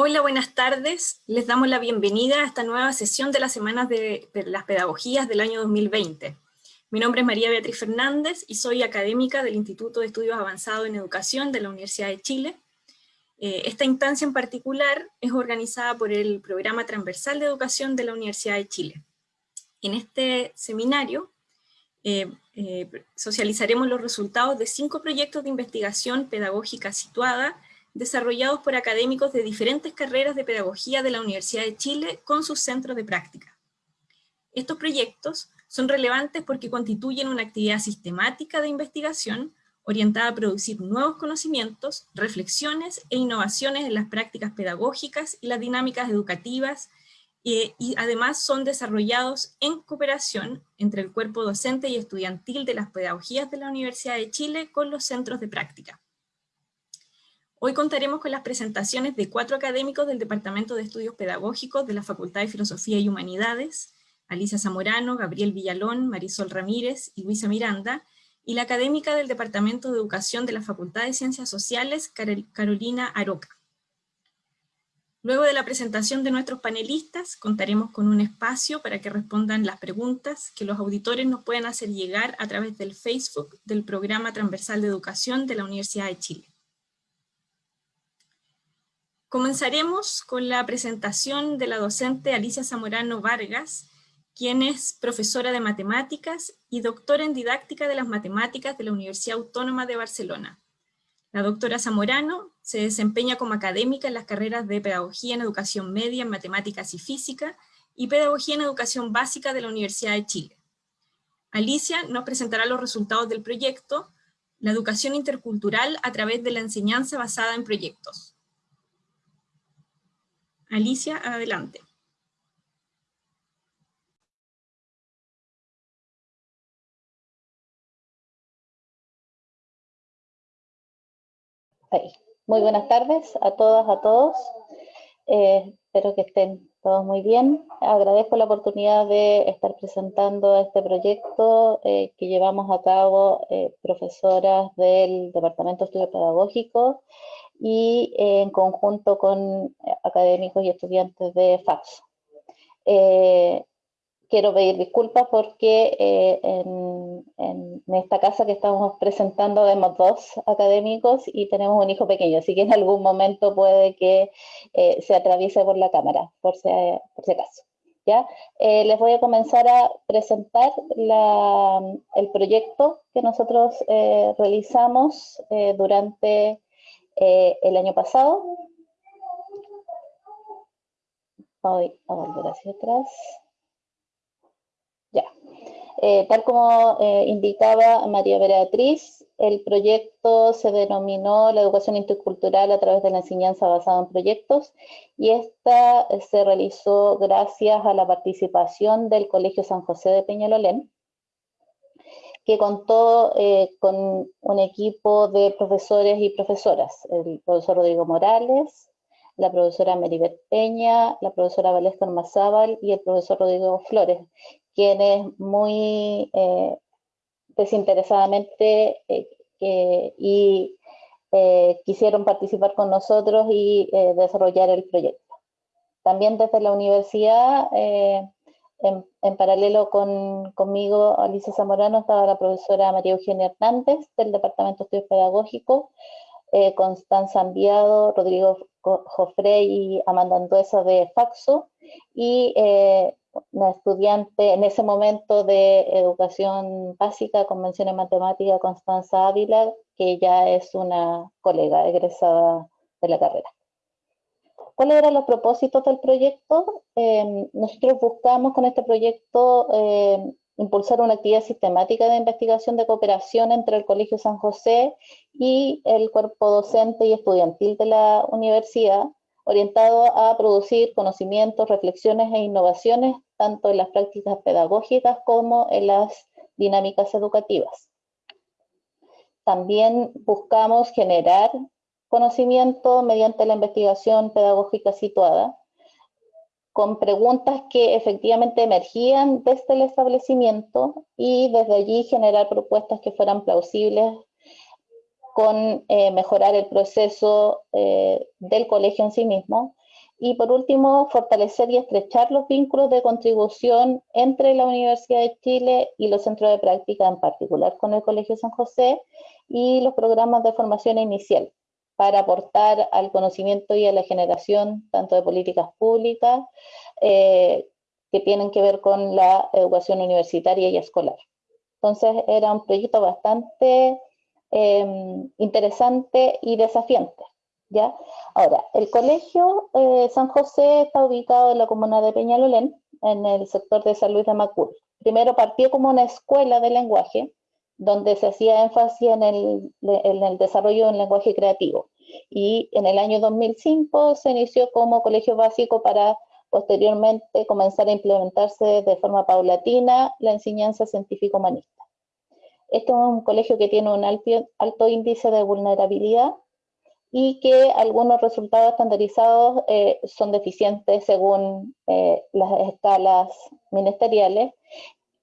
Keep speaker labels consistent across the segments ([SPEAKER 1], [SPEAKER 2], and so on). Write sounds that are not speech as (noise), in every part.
[SPEAKER 1] Hola, buenas tardes. Les damos la bienvenida a esta nueva sesión de las Semanas de las Pedagogías del año 2020. Mi nombre es María Beatriz Fernández y soy académica del Instituto de Estudios Avanzados en Educación de la Universidad de Chile. Eh, esta instancia en particular es organizada por el Programa Transversal de Educación de la Universidad de Chile. En este seminario eh, eh, socializaremos los resultados de cinco proyectos de investigación pedagógica situada desarrollados por académicos de diferentes carreras de pedagogía de la Universidad de Chile con sus centros de práctica. Estos proyectos son relevantes porque constituyen una actividad sistemática de investigación orientada a producir nuevos conocimientos, reflexiones e innovaciones en las prácticas pedagógicas y las dinámicas educativas y además son desarrollados en cooperación entre el cuerpo docente y estudiantil de las pedagogías de la Universidad de Chile con los centros de práctica. Hoy contaremos con las presentaciones de cuatro académicos del Departamento de Estudios Pedagógicos de la Facultad de Filosofía y Humanidades, Alicia Zamorano, Gabriel Villalón, Marisol Ramírez y Luisa Miranda, y la académica del Departamento de Educación de la Facultad de Ciencias Sociales, Carolina Aroca. Luego de la presentación de nuestros panelistas, contaremos con un espacio para que respondan las preguntas que los auditores nos pueden hacer llegar a través del Facebook del Programa Transversal de Educación de la Universidad de Chile. Comenzaremos con la presentación de la docente Alicia Zamorano Vargas, quien es profesora de matemáticas y doctora en didáctica de las matemáticas de la Universidad Autónoma de Barcelona. La doctora Zamorano se desempeña como académica en las carreras de Pedagogía en Educación Media en Matemáticas y Física y Pedagogía en Educación Básica de la Universidad de Chile. Alicia nos presentará los resultados del proyecto La Educación Intercultural a través de la enseñanza basada en proyectos. Alicia, adelante.
[SPEAKER 2] Muy buenas tardes a todas, a todos. Eh, espero que estén todos muy bien. Agradezco la oportunidad de estar presentando este proyecto eh, que llevamos a cabo eh, profesoras del Departamento de Estudios Pedagógicos y eh, en conjunto con académicos y estudiantes de FAX. Eh, quiero pedir disculpas porque eh, en, esta casa que estamos presentando vemos dos académicos y tenemos un hijo pequeño, así que en algún momento puede que se atraviese por la cámara, por si, por acaso. ¿Ya? les voy a comenzar a presentar el proyecto que nosotros realizamos durante eh, el año pasado, voy a volver hacia atrás, ya, eh, tal como eh, indicaba María Beatriz, el proyecto se denominó la educación intercultural a través de la enseñanza basada en proyectos y esta se realizó gracias a la participación del Colegio San José de Peñalolén, que contó eh, con un equipo de profesores y profesoras, el profesor Rodrigo Morales, la profesora Meribet Peña, la profesora Valesca Mazábal y el profesor Rodrigo Flores, quienes muy eh, desinteresadamente eh, quisieron participar con nosotros y desarrollar el proyecto. También desde la universidad en, paralelo con, conmigo, Alicia Zamorano, estaba la profesora María Eugenia Hernández del Departamento de Estudios Pedagógicos, eh, Constanza Enviado, Rodrigo Jofre y Amanda Anduesa de Faxo, y eh, una estudiante en ese momento de educación básica, convención en matemática, Constanza Ávila, que ya es una colega egresada de la carrera. ¿Cuáles eran los propósitos del proyecto? Em, nosotros buscamos con este proyecto em, impulsar una actividad sistemática de investigación de cooperación entre el Colegio San José y el cuerpo docente y estudiantil de la universidad, orientado a producir conocimientos, reflexiones e innovaciones, tanto en las prácticas pedagógicas como en las dinámicas educativas. También buscamos generar conocimiento mediante la investigación pedagógica situada, con preguntas que efectivamente emergían desde el establecimiento y desde allí generar propuestas que fueran plausibles con eh, mejorar el proceso eh, del colegio en sí mismo. Y por último, fortalecer y estrechar los vínculos de contribución entre la Universidad de Chile y los centros de práctica, en particular con el Colegio San José, y los programas de formación inicial, para aportar al conocimiento y a la generación tanto de políticas públicas eh, que tienen que ver con la educación universitaria y escolar. Entonces era un proyecto bastante em, interesante y desafiante. ¿ya? Ahora, el colegio eh, San José está ubicado en la comuna de Peñalolén, en el sector de San Luis de Macul. Primero partió como una escuela de lenguaje, donde se hacía énfasis en el, desarrollo del lenguaje creativo. Y en el año 2005 se inició como colegio básico para posteriormente comenzar a implementarse de forma paulatina la enseñanza científico-humanista. Este es un colegio que tiene un alto, índice de vulnerabilidad y que algunos resultados estandarizados eh, son deficientes según eh, las escalas ministeriales,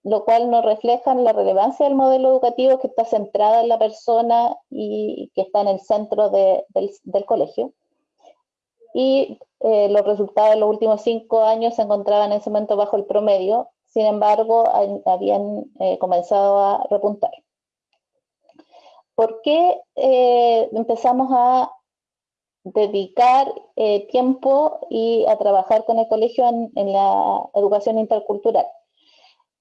[SPEAKER 2] lo cual nos refleja la relevancia del modelo educativo que está centrada en la persona y que está en el centro del, colegio y eh, los resultados de los últimos cinco años se encontraban en ese momento bajo el promedio, sin embargo, habían eh, comenzado a repuntar. ¿Por qué eh, empezamos a dedicar tiempo y a trabajar con el colegio en la educación intercultural?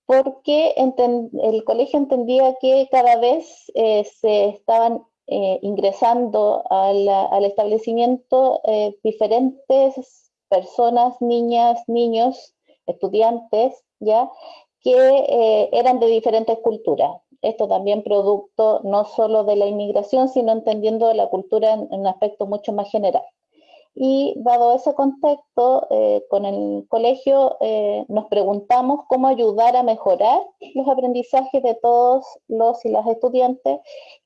[SPEAKER 2] Porque el colegio entendía que cada vez se estaban eh, ingresando al, establecimiento eh, diferentes personas, niñas, niños, estudiantes, ya, que eh, eran de diferentes culturas. Esto también producto no solo de la inmigración, sino entendiendo la cultura en un aspecto mucho más general. Y dado ese contexto, eh, con el colegio eh, nos preguntamos cómo ayudar a mejorar los aprendizajes de todos los y las estudiantes,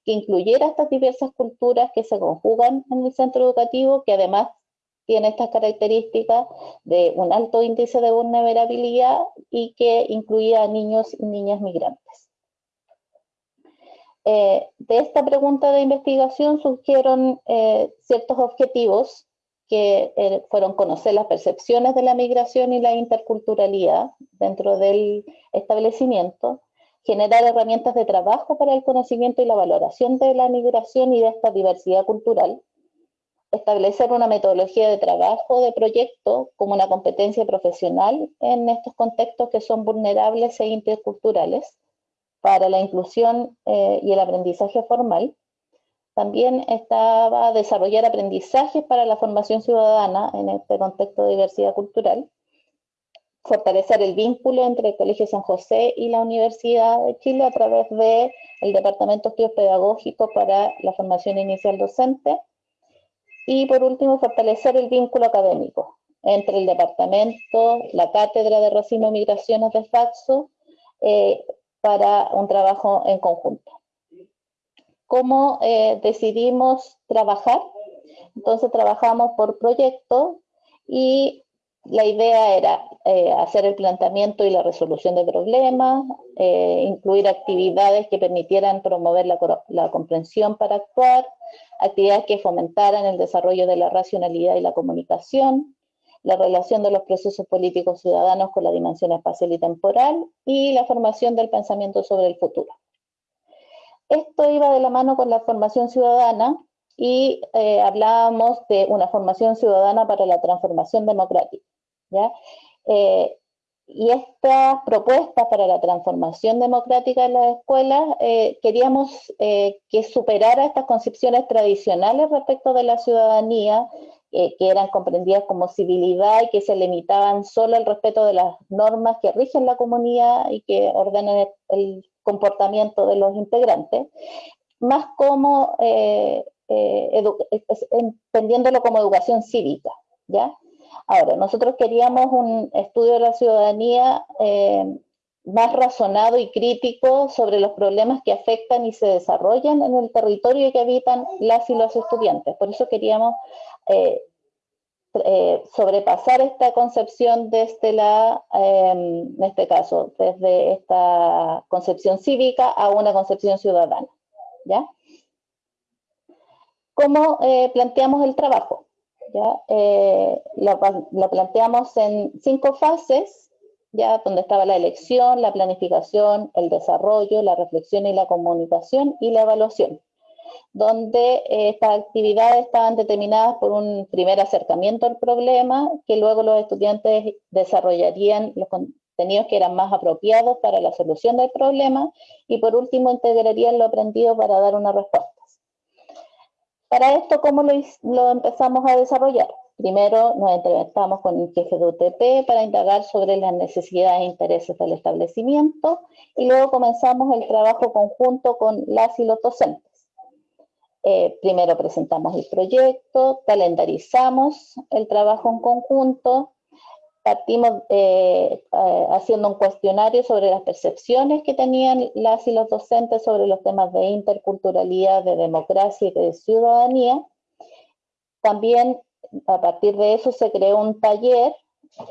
[SPEAKER 2] que incluyera estas diversas culturas que se conjugan en el centro educativo, que además tiene estas características de un alto índice de vulnerabilidad y que incluía a niños y niñas migrantes. Eh, de esta pregunta de investigación surgieron ciertos objetivos que eh, fueron conocer las percepciones de la migración y la interculturalidad dentro del establecimiento, generar herramientas de trabajo para el conocimiento y la valoración de la migración y de esta diversidad cultural, establecer una metodología de trabajo de proyecto como una competencia profesional en estos contextos que son vulnerables e interculturales para la inclusión eh, y el aprendizaje formal, también estaba desarrollar aprendizajes para la formación ciudadana en este contexto de diversidad cultural, fortalecer el vínculo entre el Colegio San José y la Universidad de Chile a través del Departamento de para la formación inicial docente, y por último, fortalecer el vínculo académico entre el departamento, la Cátedra de Racismo y Migraciones de Faxo, eh, para un trabajo en conjunto cómo eh, decidimos trabajar. Entonces trabajamos por proyecto y la idea era eh, hacer el planteamiento y la resolución de problemas, eh, incluir actividades que permitieran promover la, la, comprensión para actuar, actividades que fomentaran el desarrollo de la racionalidad y la comunicación, la relación de los procesos políticos ciudadanos con la dimensión espacial y temporal y la formación del pensamiento sobre el futuro. Esto iba de la mano con la formación ciudadana y eh, hablábamos de una formación ciudadana para la transformación democrática. Eh, y estas propuestas para la transformación democrática de las escuelas, eh, queríamos que superara estas concepciones tradicionales respecto de la ciudadanía, que eran comprendidas como civilidad y que se limitaban solo al respeto de las normas que rigen la comunidad y que ordenan el comportamiento de los integrantes, más como eh, eh, entendiéndolo como educación cívica, ¿ya? Ahora, nosotros queríamos un estudio de la ciudadanía eh, más razonado y crítico sobre los problemas que afectan y se desarrollan en el territorio que habitan las y los estudiantes. Por eso queríamos eh, sobrepasar esta concepción desde la, em, en este caso, desde esta concepción cívica a una concepción ciudadana. ¿ya? ¿Cómo eh, planteamos el trabajo? ¿ya? Eh, la, planteamos en cinco fases, ya donde estaba la elección, la planificación, el desarrollo, la reflexión y la comunicación y la evaluación, donde eh, estas actividades estaban determinadas por un primer acercamiento al problema, que luego los estudiantes desarrollarían los contenidos que eran más apropiados para la solución del problema, y por último integrarían lo aprendido para dar una respuesta. Para esto, ¿cómo lo, empezamos a desarrollar? Primero nos entrevistamos con el jefe de UTP para indagar sobre las necesidades e intereses del establecimiento y luego comenzamos el trabajo conjunto con las y los docentes. Eh, primero presentamos el proyecto, calendarizamos el trabajo en conjunto, partimos eh, eh, haciendo un cuestionario sobre las percepciones que tenían las y los docentes sobre los temas de interculturalidad, de democracia y de ciudadanía. También a partir de eso se creó un taller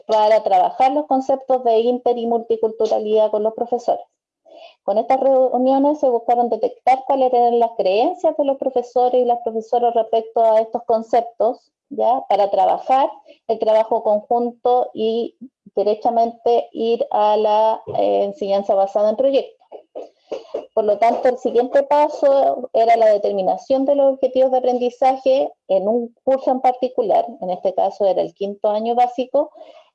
[SPEAKER 2] para trabajar los conceptos de inter y multiculturalidad con los profesores. Con estas reuniones se buscaron detectar cuáles eran las creencias de los profesores y las profesoras respecto a estos conceptos ¿ya? Para trabajar el trabajo conjunto y derechamente ir a la eh, enseñanza basada en proyectos. Por lo tanto, el siguiente paso era la determinación de los objetivos de aprendizaje en un curso en particular, en este caso era el quinto año básico,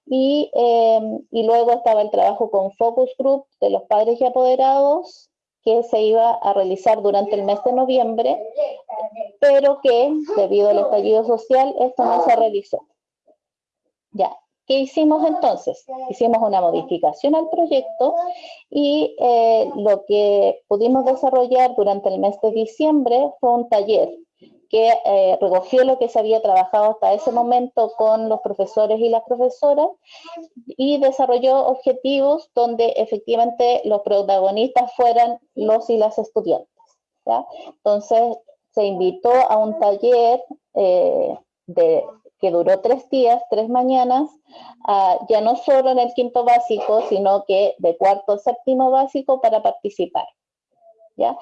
[SPEAKER 2] y, eh, y luego estaba el trabajo con focus group de los padres y apoderados, que se iba a realizar durante el mes de noviembre, pero que debido al estallido social esto no se realizó. Ya, ¿qué hicimos entonces? Hicimos una modificación al proyecto y eh, lo que pudimos desarrollar durante el mes de diciembre fue un taller que eh, recogió lo que se había trabajado hasta ese momento con los profesores y las profesoras y desarrolló objetivos donde efectivamente los protagonistas fueran los y las estudiantes. Entonces se invitó a un taller eh, de, que duró tres días, tres mañanas, ya no solo en el quinto básico, sino que de cuarto séptimo básico para participar. ¿ya?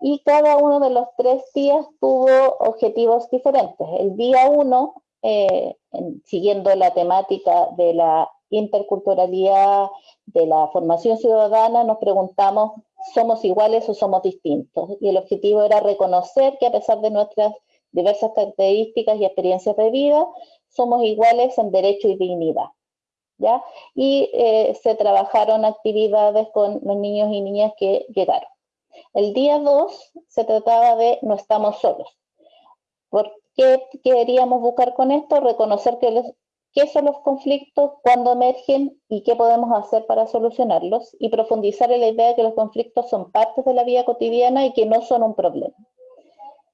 [SPEAKER 2] Y cada uno de los tres días tuvo objetivos diferentes. El día uno, eh, siguiendo la temática de la interculturalidad, de la formación ciudadana, nos preguntamos, ¿somos iguales o somos distintos? Y el objetivo era reconocer que a pesar de nuestras diversas características y experiencias de vida, somos iguales en derecho y dignidad. ¿ya? Y eh, se trabajaron actividades con los niños y niñas que llegaron. El día 2 se trataba de no estamos solos. ¿Por qué queríamos buscar con esto? Reconocer que qué son los conflictos, cuándo emergen y qué podemos hacer para solucionarlos y profundizar en la idea de que los conflictos son partes de la vida cotidiana y que no son un problema.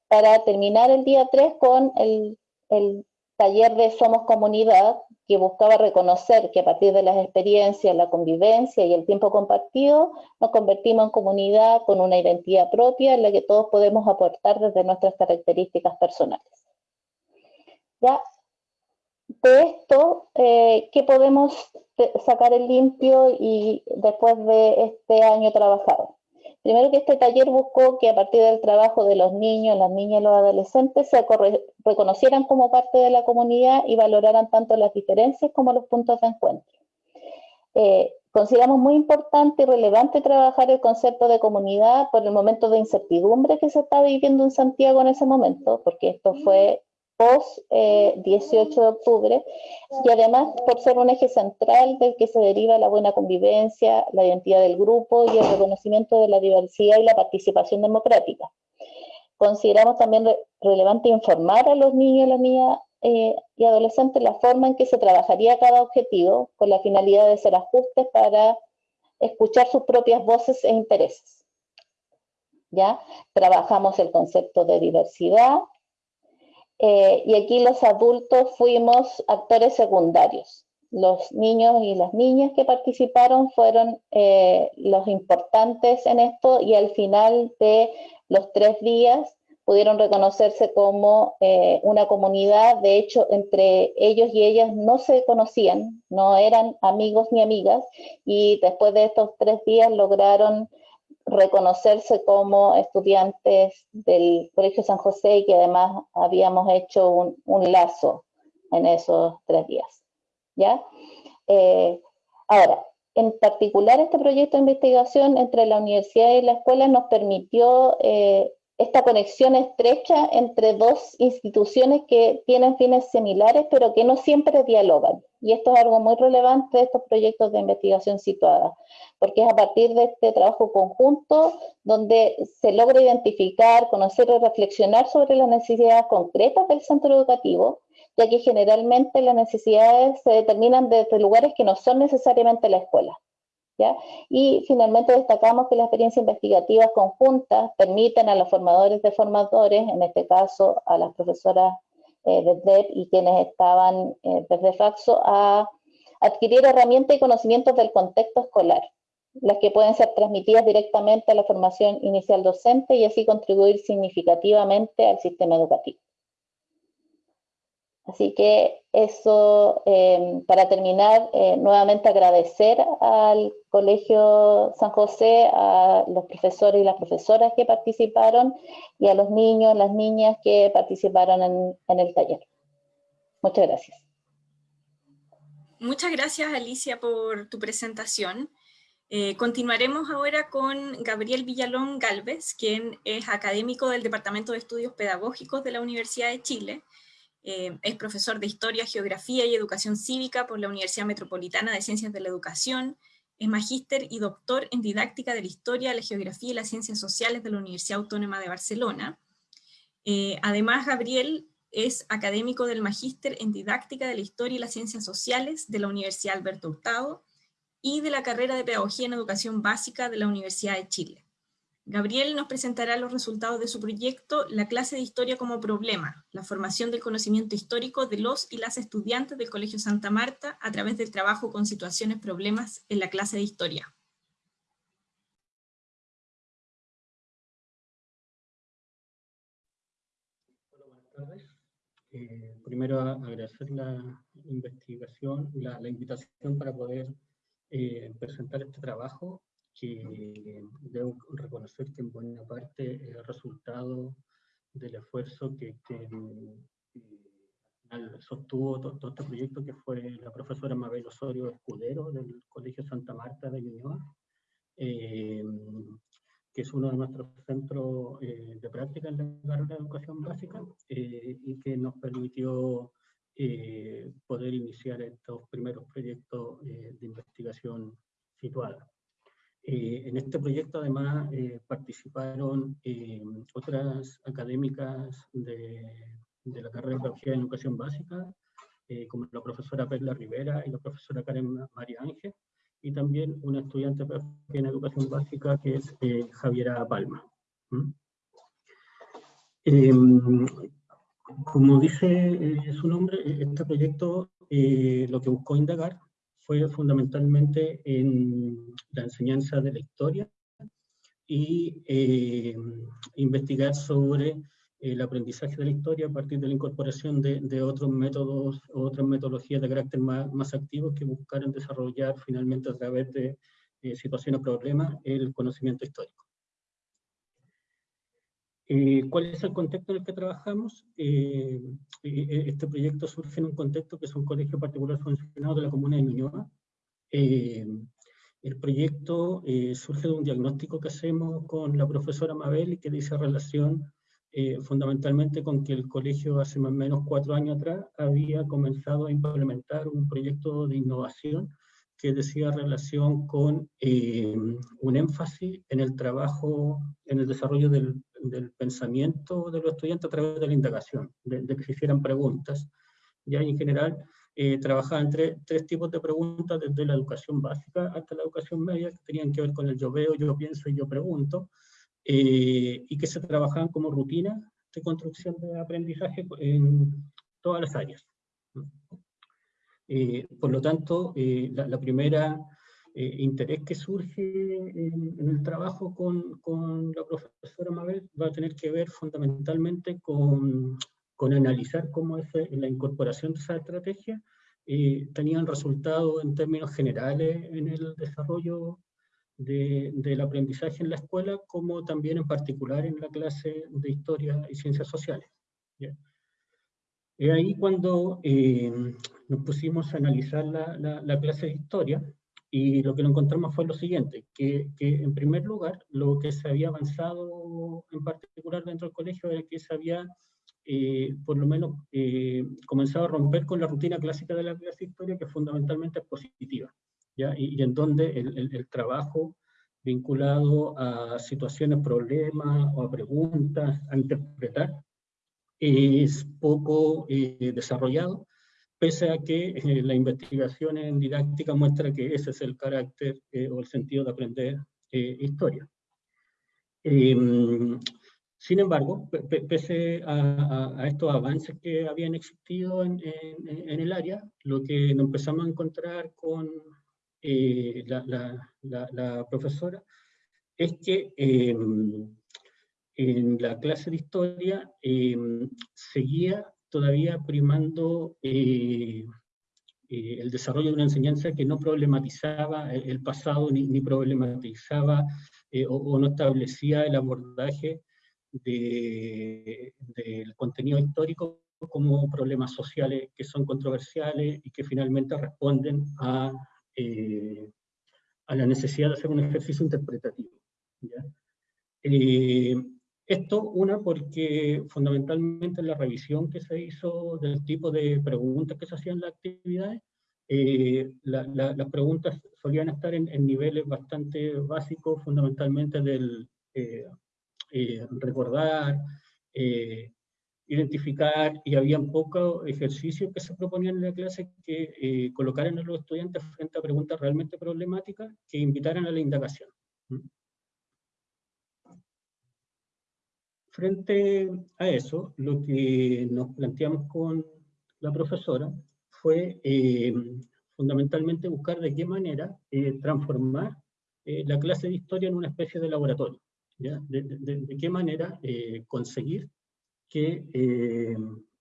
[SPEAKER 2] Para terminar el día 3 con el, el taller de Somos Comunidad, que buscaba reconocer que a partir de las experiencias, la convivencia y el tiempo compartido, nos convertimos en comunidad con una identidad propia en la que todos podemos aportar desde nuestras características personales. Ya, de esto, eh, ¿qué podemos sacar el limpio y después de este año trabajado? Primero que este taller buscó que a partir del trabajo de los niños, las niñas y los adolescentes se reconocieran como parte de la comunidad y valoraran tanto las diferencias como los puntos de encuentro. Eh, consideramos muy importante y relevante trabajar el concepto de comunidad por el momento de incertidumbre que se está viviendo en Santiago en ese momento, porque esto fue post 18 eh, de octubre, y además por ser un eje central del que se deriva la buena convivencia, la identidad del grupo y el reconocimiento de la diversidad y la participación democrática. Consideramos también relevante informar a los niños y las niñas eh, y adolescentes la forma en que se trabajaría cada objetivo con la finalidad de hacer ajustes para escuchar sus propias voces e intereses. ¿Ya? Trabajamos el concepto de diversidad, eh, y aquí los adultos fuimos actores secundarios. Los niños y las niñas que participaron fueron eh, los importantes en esto y al final de los tres días pudieron reconocerse como eh, una comunidad. De hecho, entre ellos y ellas no se conocían, no eran amigos ni amigas y después de estos tres días lograron reconocerse como estudiantes del Colegio San José y que además habíamos hecho un, lazo en esos tres días. ¿ya? Eh, ahora, en particular este proyecto de investigación entre la universidad y la escuela nos permitió eh, esta conexión estrecha entre dos instituciones que tienen fines similares, pero que no siempre dialogan. Y esto es algo muy relevante de estos proyectos de investigación situada, porque es a partir de este trabajo conjunto donde se logra identificar, conocer y reflexionar sobre las necesidades concretas del centro educativo, ya que generalmente las necesidades se determinan desde lugares que no son necesariamente la escuela. Y finalmente destacamos que las experiencias investigativas conjuntas permiten a los formadores de formadores, en este caso a las profesoras eh, de DEP y quienes estaban eh, desde Faxo, a adquirir herramientas y conocimientos del contexto escolar, las que pueden ser transmitidas directamente a la formación inicial docente y así contribuir significativamente al sistema educativo. Así que eso, em, para terminar, eh, nuevamente agradecer al Colegio San José, a los profesores y las profesoras que participaron y a los niños, las niñas que participaron en, el taller. Muchas gracias.
[SPEAKER 1] Muchas gracias Alicia por tu presentación. Eh, continuaremos ahora con Gabriel Villalón Galvez, quien es académico del Departamento de Estudios Pedagógicos de la Universidad de Chile eh, es profesor de Historia, Geografía y Educación Cívica por la Universidad Metropolitana de Ciencias de la Educación, es magíster y doctor en Didáctica de la Historia, la Geografía y las Ciencias Sociales de la Universidad Autónoma de Barcelona. Eh, además, Gabriel es académico del Magíster en Didáctica de la Historia y las Ciencias Sociales de la Universidad Alberto Hurtado y de la carrera de Pedagogía en Educación Básica de la Universidad de Chile. Gabriel nos presentará los resultados de su proyecto La clase de historia como problema, la formación del conocimiento histórico de los y las estudiantes del Colegio Santa Marta a través del trabajo con situaciones problemas en la clase de historia.
[SPEAKER 3] Hola, buenas tardes. Eh, primero agradecer la investigación, la, invitación para poder eh, presentar este trabajo que debo reconocer que en buena parte es el resultado del esfuerzo que, que sostuvo todo, este proyecto que fue la profesora Mabel Osorio Escudero del Colegio Santa Marta de Ñuñoa, eh, que es uno de nuestros centros eh, de práctica en la carrera de educación básica eh, y que nos permitió poder iniciar estos primeros proyectos de investigación situada. Eh, en este proyecto además eh, participaron eh, otras académicas de, la carrera de Pedagogía en Educación Básica, como la profesora Perla Rivera y la profesora Karen María Ángel, y también una estudiante en Educación Básica que es Javiera Palma. Em, como dice su nombre, este proyecto lo que buscó indagar fue fundamentalmente en la enseñanza de la historia y eh, investigar sobre el aprendizaje de la historia a partir de la incorporación de, otros métodos, otras metodologías de carácter más, más activos que buscaran desarrollar finalmente a través de eh, situaciones problemas el conocimiento histórico. Eh, ¿Cuál es el contexto en el que trabajamos? Eh, eh, este proyecto surge en un contexto que es un colegio particular funcionado de la comuna de Ñuñoa. el proyecto surge de un diagnóstico que hacemos con la profesora Mabel y que dice relación fundamentalmente con que el colegio hace más o menos cuatro años atrás había comenzado a implementar un proyecto de innovación que decía relación con un énfasis en el trabajo, en el desarrollo del del pensamiento de los estudiantes a través de la indagación, de, que se hicieran preguntas. Ya en general eh, trabajaban tres, tres tipos de preguntas desde la educación básica hasta la educación media que tenían que ver con el yo veo, yo pienso y yo pregunto, eh, y que se trabajaban como rutina de construcción de aprendizaje en todas las áreas. Eh, por lo tanto, eh, la, la, primera eh, interés que surge en, el trabajo con, con, la profesora Mabel va a tener que ver fundamentalmente con, con analizar cómo es eh, la incorporación de esa estrategia eh, tenían resultado en términos generales en el desarrollo de, del aprendizaje en la escuela, como también en particular en la clase de Historia y Ciencias Sociales. Es ahí cuando eh, nos pusimos a analizar la, la, clase de historia y lo que nos encontramos fue lo siguiente, que, que, en primer lugar lo que se había avanzado en particular dentro del colegio era que se había eh, por lo menos eh, comenzado a romper con la rutina clásica de la clase historia que fundamentalmente es positiva, ¿ya? Y, en donde el, el, el trabajo vinculado a situaciones, problemas o a preguntas, a interpretar, es poco eh, desarrollado, pese a que eh, la investigación en didáctica muestra que ese es el carácter eh, o el sentido de aprender historia. Em, sin embargo, pese a, estos avances que habían existido en, el área, lo que nos empezamos a encontrar con la, la, la, profesora es que em, en la clase de historia em, seguía todavía primando eh, eh, el desarrollo de una enseñanza que no problematizaba el pasado ni, problematizaba eh, o, no establecía el abordaje del contenido histórico como problemas sociales que son controversiales y que finalmente responden a, a la necesidad de hacer un ejercicio interpretativo. ¿ya? Esto, una, porque fundamentalmente en la revisión que se hizo del tipo de preguntas que se hacían en las actividades, eh, las preguntas solían estar en, niveles bastante básicos, fundamentalmente del eh, eh, recordar, identificar, y había pocos ejercicios que se proponían en la clase que colocaran a los estudiantes frente a preguntas realmente problemáticas que invitaran a la indagación. Frente a eso, lo que nos planteamos con la profesora fue eh, fundamentalmente buscar de qué manera eh, transformar eh, la clase de historia en una especie de laboratorio. De, qué manera conseguir que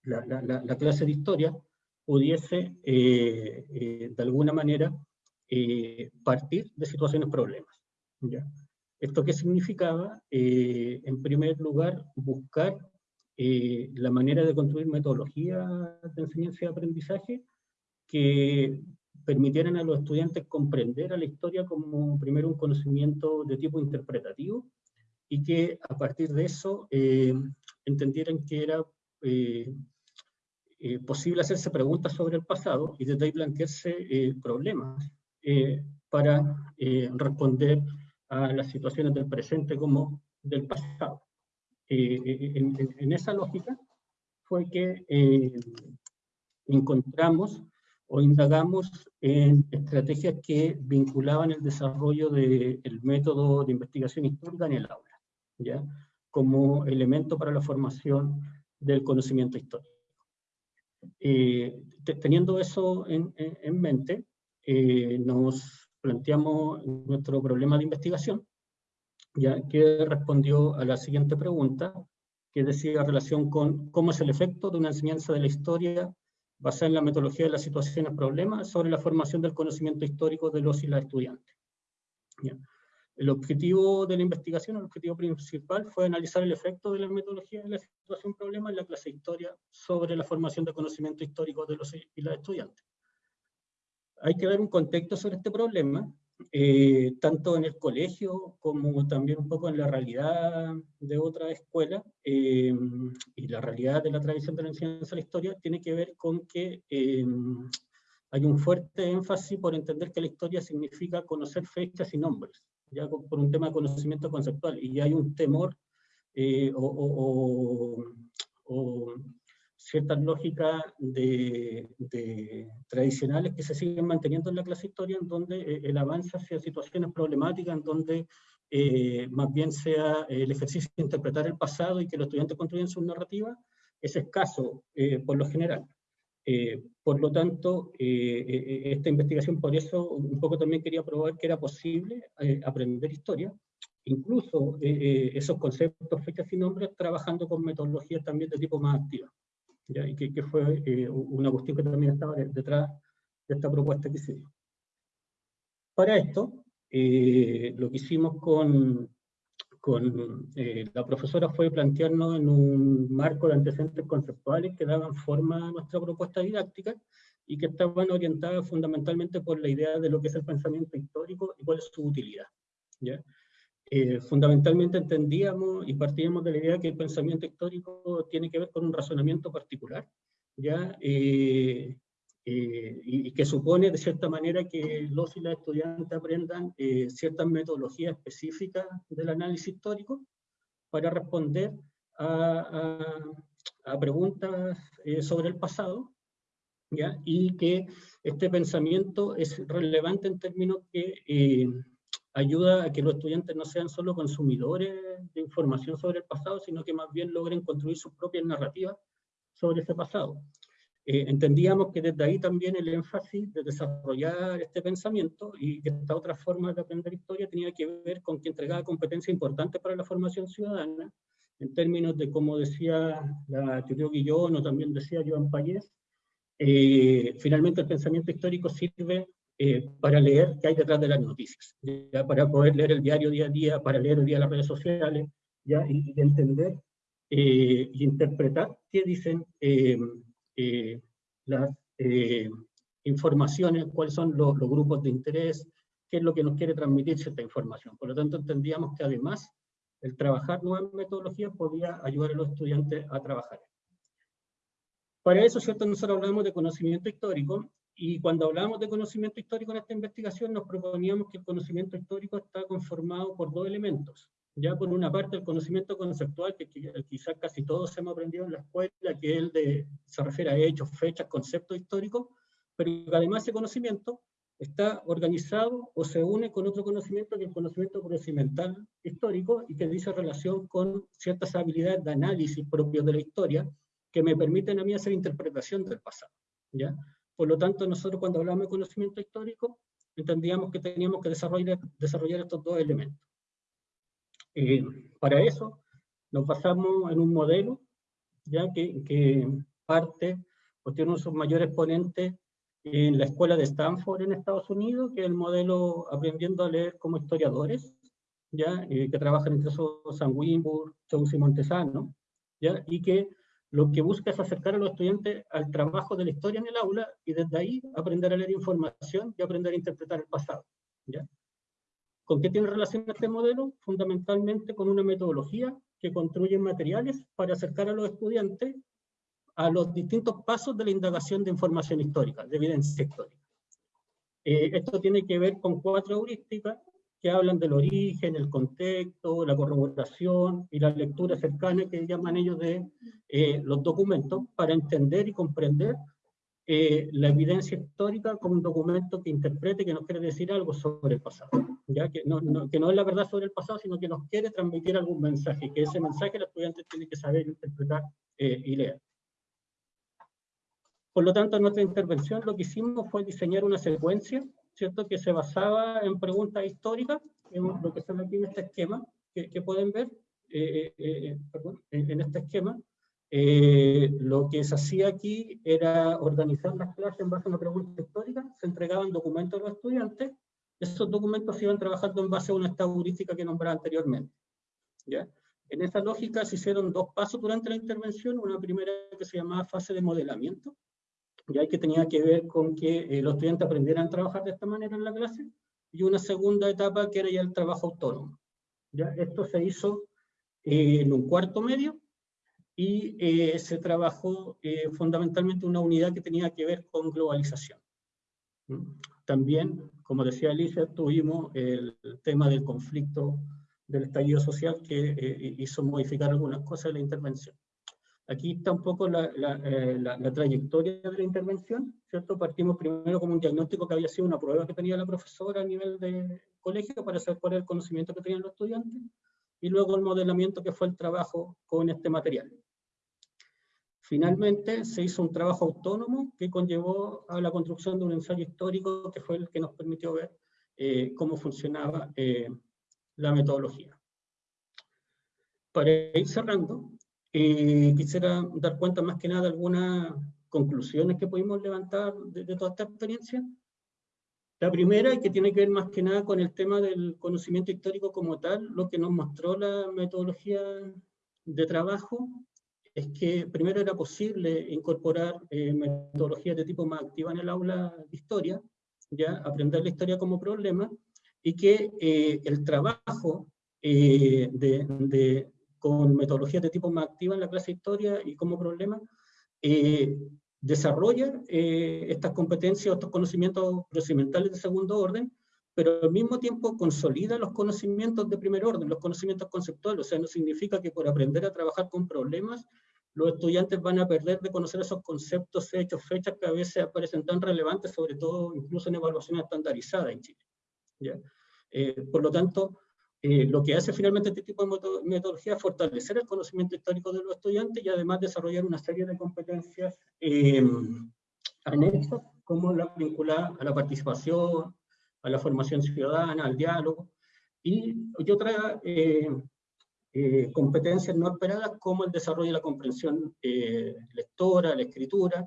[SPEAKER 3] la, la, clase de historia pudiese de alguna manera partir de situaciones problemas. ¿Esto qué significaba? Eh, en primer lugar, buscar eh, la manera de construir metodologías de enseñanza y aprendizaje que permitieran a los estudiantes comprender a la historia como primero un conocimiento de tipo interpretativo y que a partir de eso eh, entendieran que era posible hacerse preguntas sobre el pasado y desde ahí plantearse problemas para responder a las situaciones del presente como del pasado. Eh, eh, en, esa lógica fue que eh, encontramos o indagamos en estrategias que vinculaban el desarrollo del método de investigación histórica en el aula, ¿ya? como elemento para la formación del conocimiento histórico. teniendo eso en, en mente, nos planteamos nuestro problema de investigación, ya que respondió a la siguiente pregunta, que decía relación con cómo es el efecto de una enseñanza de la historia basada en la metodología de las situaciones problemas sobre la formación del conocimiento histórico de los y las estudiantes. El objetivo de la investigación, el objetivo principal fue analizar el efecto de la metodología de la situación problema en la clase de historia sobre la formación del conocimiento histórico de los y las estudiantes hay que dar un contexto sobre este problema, eh, tanto en el colegio como también un poco en la realidad de otra escuela, eh, y la realidad de la tradición de la enseñanza de la historia tiene que ver con que eh, hay un fuerte énfasis por entender que la historia significa conocer fechas y nombres, ya por un tema de conocimiento conceptual, y hay un temor o, o ciertas lógicas de, tradicionales que se siguen manteniendo en la clase historia, en donde eh, el avance hacia situaciones problemáticas, en donde eh, más bien sea el ejercicio de interpretar el pasado y que los estudiantes construyan su narrativa, es escaso eh, por lo general. por lo tanto, esta investigación, por eso un poco también quería probar que era posible aprender historia, incluso esos conceptos, fechas y nombres, trabajando con metodologías también de tipo más activa y que, fue eh, una cuestión que también estaba detrás de esta propuesta que se dio. Para esto, eh, lo que hicimos con, con la profesora fue plantearnos en un marco de antecedentes conceptuales que daban forma a nuestra propuesta didáctica y que estaban orientadas fundamentalmente por la idea de lo que es el pensamiento histórico y cuál es su utilidad. ¿ya? Eh, fundamentalmente entendíamos y partíamos de la idea que el pensamiento histórico tiene que ver con un razonamiento particular, ¿ya? Eh, eh, y, que supone de cierta manera que los y las estudiantes aprendan ciertas metodologías específicas del análisis histórico para responder a, a, preguntas sobre el pasado, ¿ya? y que este pensamiento es relevante en términos que ayuda a que los estudiantes no sean solo consumidores de información sobre el pasado, sino que más bien logren construir sus propias narrativas sobre ese pasado. Eh, entendíamos que desde ahí también el énfasis de desarrollar este pensamiento y esta otra forma de aprender historia tenía que ver con que entregaba competencias importantes para la formación ciudadana, en términos de, como decía la teoría Guillón o también decía Joan Payés, eh, finalmente el pensamiento histórico sirve eh, para leer qué hay detrás de las noticias, ¿ya? para poder leer el diario día a día, para leer el día las redes sociales, ¿ya? Y, entender eh, y interpretar qué dicen eh, las informaciones, cuáles son los, los, grupos de interés, qué es lo que nos quiere transmitir cierta información. Por lo tanto, entendíamos que además el trabajar nuevas metodologías podía ayudar a los estudiantes a trabajar. Para eso, ¿cierto? Nosotros hablamos de conocimiento histórico y cuando hablamos de conocimiento histórico en esta investigación, nos proponíamos que el conocimiento histórico está conformado por dos elementos. Ya por una parte el conocimiento conceptual, que quizás casi todos hemos aprendido en la escuela, que es el de, se refiere a hechos, fechas, conceptos históricos, pero además ese conocimiento está organizado o se une con otro conocimiento que es el conocimiento procedimental histórico y que dice relación con ciertas habilidades de análisis propios de la historia que me permiten a mí hacer interpretación del pasado. ¿ya? Por lo tanto, nosotros cuando hablamos de conocimiento histórico, entendíamos que teníamos que desarrollar, desarrollar estos dos elementos. Eh, para eso, nos basamos en un modelo, ya que, que parte, pues tiene uno de sus mayores exponentes en la escuela de Stanford en Estados Unidos, que es el modelo aprendiendo a leer como historiadores, ya eh, que trabajan entre esos San Wimburg, Jones y Montesano, ya, y que lo que busca es acercar a los estudiantes al trabajo de la historia en el aula y desde ahí aprender a leer información y aprender a interpretar el pasado. ¿Con qué tiene relación este modelo? Fundamentalmente con una metodología que construye materiales para acercar a los estudiantes a los distintos pasos de la indagación de información histórica, de evidencia histórica. Eh, esto tiene que ver con cuatro heurísticas que hablan del origen, el contexto, la corroboración y la lectura cercana que llaman ellos de eh, los documentos para entender y comprender eh, la evidencia histórica como un documento que interprete, que nos quiere decir algo sobre el pasado. ¿ya? Que, no, que no es la verdad sobre el pasado, sino que nos quiere transmitir algún mensaje, que ese mensaje el estudiante tiene que saber interpretar eh, y leer. Por lo tanto, en nuestra intervención lo que hicimos fue diseñar una secuencia ¿cierto? que se basaba en preguntas históricas, en lo que están aquí en este esquema, que, pueden ver, eh, eh, eh, en, este esquema, lo que se hacía aquí era organizar las clases en base a una pregunta histórica, se entregaban documentos a los estudiantes, esos documentos se iban trabajando en base a una estadística que nombraba anteriormente. ¿ya? En esa lógica se hicieron dos pasos durante la intervención, una primera que se llamaba fase de modelamiento, ya que tenía que ver con que eh, los estudiantes aprendieran a trabajar de esta manera en la clase, y una segunda etapa que era ya el trabajo autónomo. ¿ya? Esto se hizo eh, en un cuarto medio, y eh, se trabajó fundamentalmente una unidad que tenía que ver con globalización. También, como decía Alicia, tuvimos el tema del conflicto del estallido social que hizo modificar algunas cosas de la intervención. Aquí está un poco la, eh, la, la, trayectoria de la intervención, ¿cierto? Partimos primero con un diagnóstico que había sido una prueba que tenía la profesora a nivel de colegio para saber cuál era el conocimiento que tenían los estudiantes, y luego el modelamiento que fue el trabajo con este material. Finalmente se hizo un trabajo autónomo que conllevó a la construcción de un ensayo histórico que fue el que nos permitió ver eh, cómo funcionaba eh, la metodología. Para ir cerrando, eh, quisiera dar cuenta más que nada de algunas conclusiones que pudimos levantar de, toda esta experiencia. La primera, y que tiene que ver más que nada con el tema del conocimiento histórico como tal, lo que nos mostró la metodología de trabajo, es que primero era posible incorporar eh, metodologías de tipo más activa en el aula de historia, ya aprender la historia como problema, y que eh, el trabajo eh, de, con metodologías de tipo más activa en la clase de historia y como problema, desarrolla eh, estas competencias, estos conocimientos procedimentales de segundo orden, pero al mismo tiempo consolida los conocimientos de primer orden, los conocimientos conceptuales. O sea, no significa que por aprender a trabajar con problemas, los estudiantes van a perder de conocer esos conceptos, hechos, fechas que a veces aparecen tan relevantes, sobre todo incluso en evaluación estandarizada en Chile. ¿ya? Eh, por lo tanto, eh, lo que hace finalmente este tipo de metodología es fortalecer el conocimiento histórico de los estudiantes y además desarrollar una serie de competencias eh, anexas, como la vinculada a la participación, a la formación ciudadana, al diálogo, y, y otras eh, competencias no esperadas como el desarrollo de la comprensión lectora, la escritura,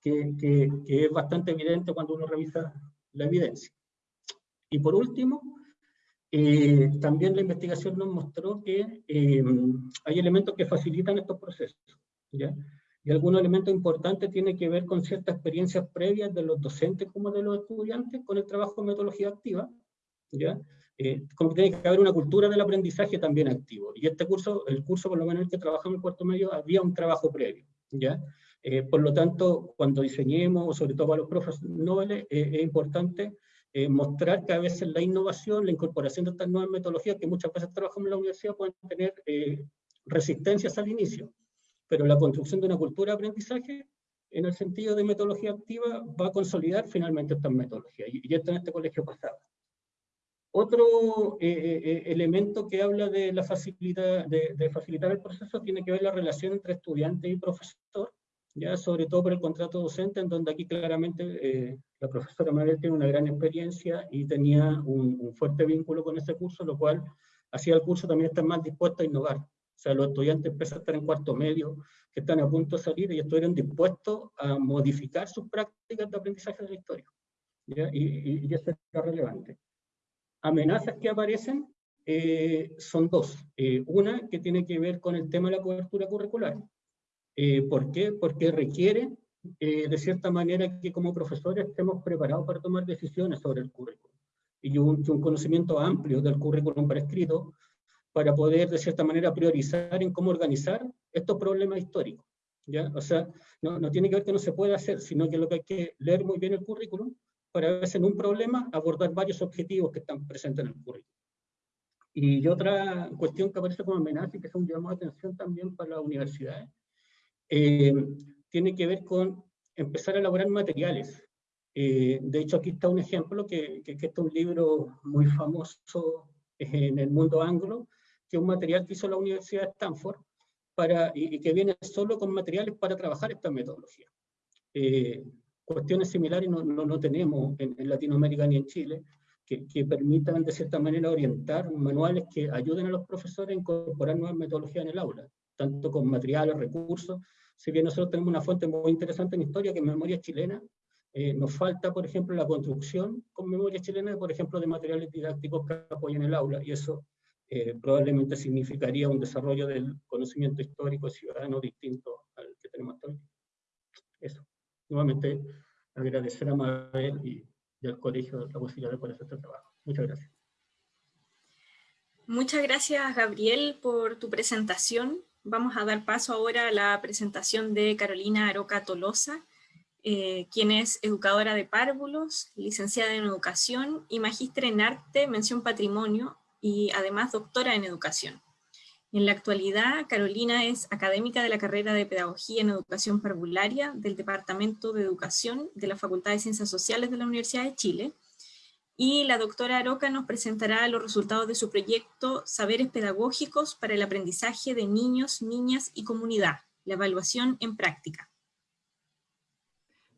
[SPEAKER 3] que, que, que es bastante evidente cuando uno revisa la evidencia. Y por último, eh, también la investigación nos mostró que eh, hay elementos que facilitan estos procesos. ¿ya? Y algunos elementos importantes tienen que ver con ciertas experiencias previas de los docentes como de los estudiantes con el trabajo de metodología activa. ¿ya? Eh, como que tiene que haber una cultura del aprendizaje también activo. Y este curso, el curso por lo menos el que trabajamos en el cuarto medio, había un trabajo previo. ¿ya? por lo tanto, cuando diseñemos, sobre todo para los profes noveles, es importante eh, mostrar que a veces la innovación, la incorporación de estas nuevas metodologías que muchas veces trabajamos en la universidad pueden tener eh, resistencias al inicio, pero la construcción de una cultura de aprendizaje en el sentido de metodología activa va a consolidar finalmente estas metodologías, y, ya está en este colegio pasado. Otro eh, elemento que habla de la facilidad, de, de, facilitar el proceso tiene que ver la relación entre estudiante y profesor, ya sobre todo por el contrato docente, en donde aquí claramente eh, la profesora Mabel tiene una gran experiencia y tenía un, fuerte vínculo con ese curso, lo cual hacía el curso también estar más dispuesto a innovar. O sea, los estudiantes empiezan a estar en cuarto medio, que están a punto de salir y estuvieron dispuestos a modificar sus prácticas de aprendizaje de la historia. ¿ya? Y, y, eso es relevante. Amenazas que aparecen eh, son dos. Eh, una que tiene que ver con el tema de la cobertura curricular. Eh, ¿Por qué? Porque requiere, eh, de cierta manera, que como profesores estemos preparados para tomar decisiones sobre el currículum y un, un conocimiento amplio del currículum prescrito para poder, de cierta manera, priorizar en cómo organizar estos problemas históricos. ¿ya? O sea, no, no tiene que ver que no se pueda hacer, sino que lo que hay que leer muy bien el currículum para a veces en un problema abordar varios objetivos que están presentes en el currículum. Y otra cuestión que aparece como amenaza y que es un llamado de atención también para las universidades, eh, tiene que ver con empezar a elaborar materiales. Eh, de hecho, aquí está un ejemplo, que, que, que este es un libro muy famoso en el mundo anglo, que es un material que hizo la Universidad de Stanford, para, y, que viene solo con materiales para trabajar esta metodología. Eh, cuestiones similares no, no, no tenemos en, en, Latinoamérica ni en Chile, que, que, permitan de cierta manera orientar manuales que ayuden a los profesores a incorporar nuevas metodologías en el aula, tanto con materiales, recursos, si bien nosotros tenemos una fuente muy interesante en historia, que es memoria chilena, eh, nos falta, por ejemplo, la construcción con memoria chilena, por ejemplo, de materiales didácticos que apoyen el aula, y eso eh, probablemente significaría un desarrollo del conocimiento histórico ciudadano distinto al que tenemos hoy. Eso. Nuevamente, agradecer a Mabel y, y al colegio la posibilidad de poder hacer este trabajo. Muchas gracias.
[SPEAKER 1] Muchas gracias, Gabriel, por tu presentación. Vamos a dar paso ahora a la presentación de Carolina Aroca Tolosa, eh, quien es educadora de párvulos, licenciada en educación y magíster en arte, mención patrimonio y además doctora en educación. En la actualidad, Carolina es académica de la carrera de Pedagogía en Educación Parvularia del Departamento de Educación de la Facultad de Ciencias Sociales de la Universidad de Chile y la doctora Aroca nos presentará los resultados de su proyecto Saberes Pedagógicos para el Aprendizaje de Niños, Niñas y Comunidad, la evaluación en práctica.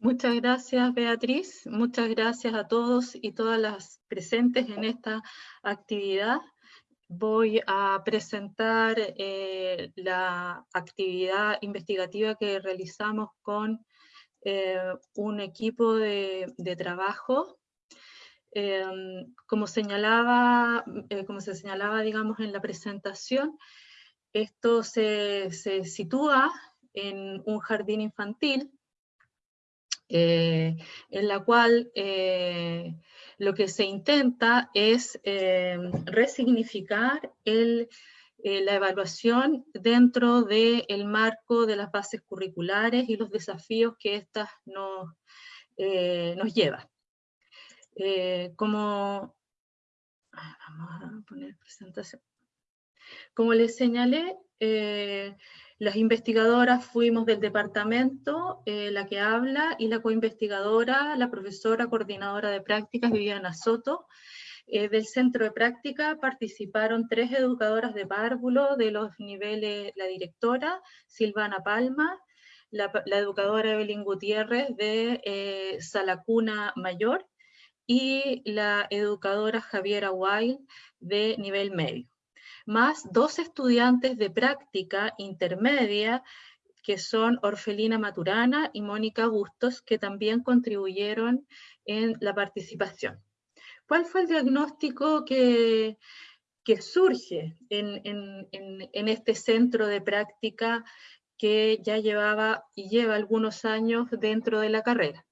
[SPEAKER 4] Muchas gracias, Beatriz. Muchas gracias a todos y todas las presentes en esta actividad. Voy a presentar eh, la actividad investigativa que realizamos con eh, un equipo de, de trabajo Em, como, señalaba, eh, como se señalaba, digamos, en la presentación, esto se, sitúa en un jardín infantil, eh, en la cual eh, lo que se intenta es resignificar la evaluación dentro del marco de las bases curriculares y los desafíos que éstas nos llevan. Eh, como, presentación. Como les señalé, eh, las investigadoras fuimos del departamento, eh, la que habla, y la coinvestigadora, la profesora coordinadora de prácticas, Viviana Soto. del centro de práctica participaron tres educadoras de párvulo de los niveles, la directora, Silvana Palma, la, educadora Evelyn Gutiérrez de Salacuna Mayor, y la educadora Javiera Wild de nivel medio, más dos estudiantes de práctica intermedia que son Orfelina Maturana y Mónica Bustos, que también contribuyeron en la participación. ¿Cuál fue el diagnóstico que, que surge en, en, en, este centro de práctica que ya llevaba y lleva algunos años dentro de la carrera?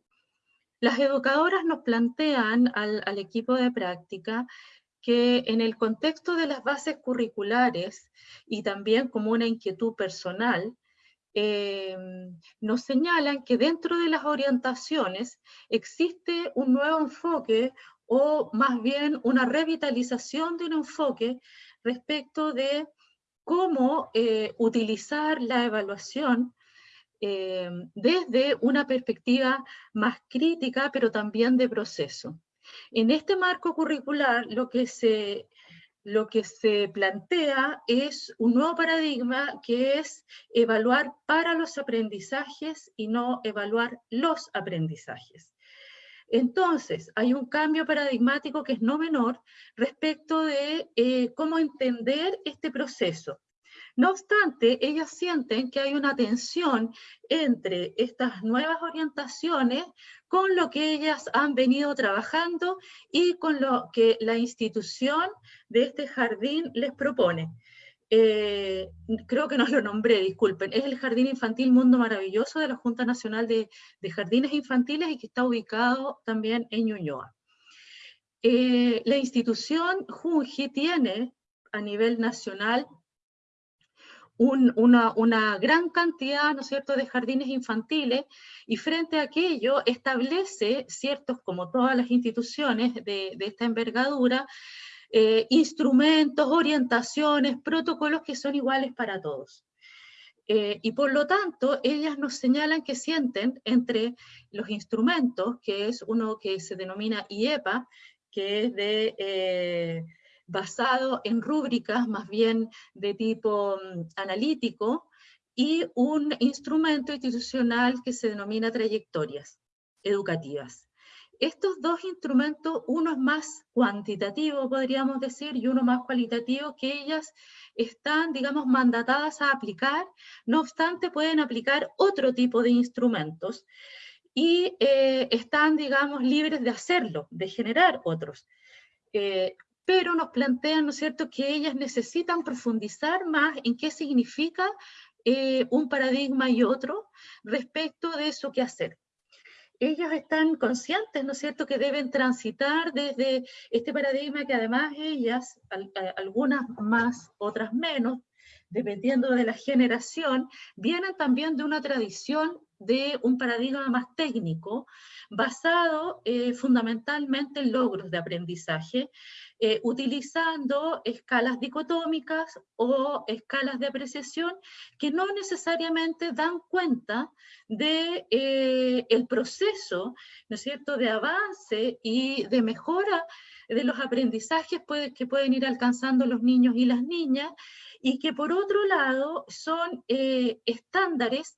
[SPEAKER 4] Las educadoras nos plantean al, equipo de práctica que en el contexto de las bases curriculares y también como una inquietud personal, eh, nos señalan que dentro de las orientaciones existe un nuevo enfoque o más bien una revitalización de un enfoque respecto de cómo eh, utilizar la evaluación eh, desde una perspectiva más crítica, pero también de proceso. En este marco curricular lo que se, lo que se plantea es un nuevo paradigma que es evaluar para los aprendizajes y no evaluar los aprendizajes. Entonces, hay un cambio paradigmático que es no menor respecto de eh, cómo entender este proceso. No obstante, ellas sienten que hay una tensión entre estas nuevas orientaciones con lo que ellas han venido trabajando y con lo que la institución de este jardín les propone. Eh, creo que no lo nombré, disculpen, es el Jardín Infantil Mundo Maravilloso de la Junta Nacional de, Jardines Infantiles y que está ubicado también en Ñuñoa. Eh, la institución Junji tiene a nivel nacional una, gran cantidad, ¿no es cierto?, de jardines infantiles y frente a aquello establece ciertos, como todas las instituciones de, esta envergadura, eh, instrumentos, orientaciones, protocolos que son iguales para todos. Eh, y por lo tanto, ellas nos señalan que sienten entre los instrumentos, que es uno que se denomina IEPA, que es de eh, basado en rúbricas más bien de tipo mm, analítico y un instrumento institucional que se denomina trayectorias educativas. Estos dos instrumentos, uno es más cuantitativo, podríamos decir, y uno más cualitativo, que ellas están, digamos, mandatadas a aplicar, no obstante pueden aplicar otro tipo de instrumentos y eh, están, digamos, libres de hacerlo, de generar otros. Eh, pero nos plantean, ¿no es cierto?, que ellas necesitan profundizar más en qué significa eh, un paradigma y otro respecto de que hacer. Ellas están conscientes, ¿no es cierto?, que deben transitar desde este paradigma que además ellas, algunas más, otras menos, dependiendo de la generación, vienen también de una tradición de un paradigma más técnico, basado eh, fundamentalmente en logros de aprendizaje, eh, utilizando escalas dicotómicas o escalas de apreciación que no necesariamente dan cuenta de eh, proceso, ¿no es cierto?, de avance y de mejora de los aprendizajes que pueden ir alcanzando los niños y las niñas, y que por otro lado son eh, estándares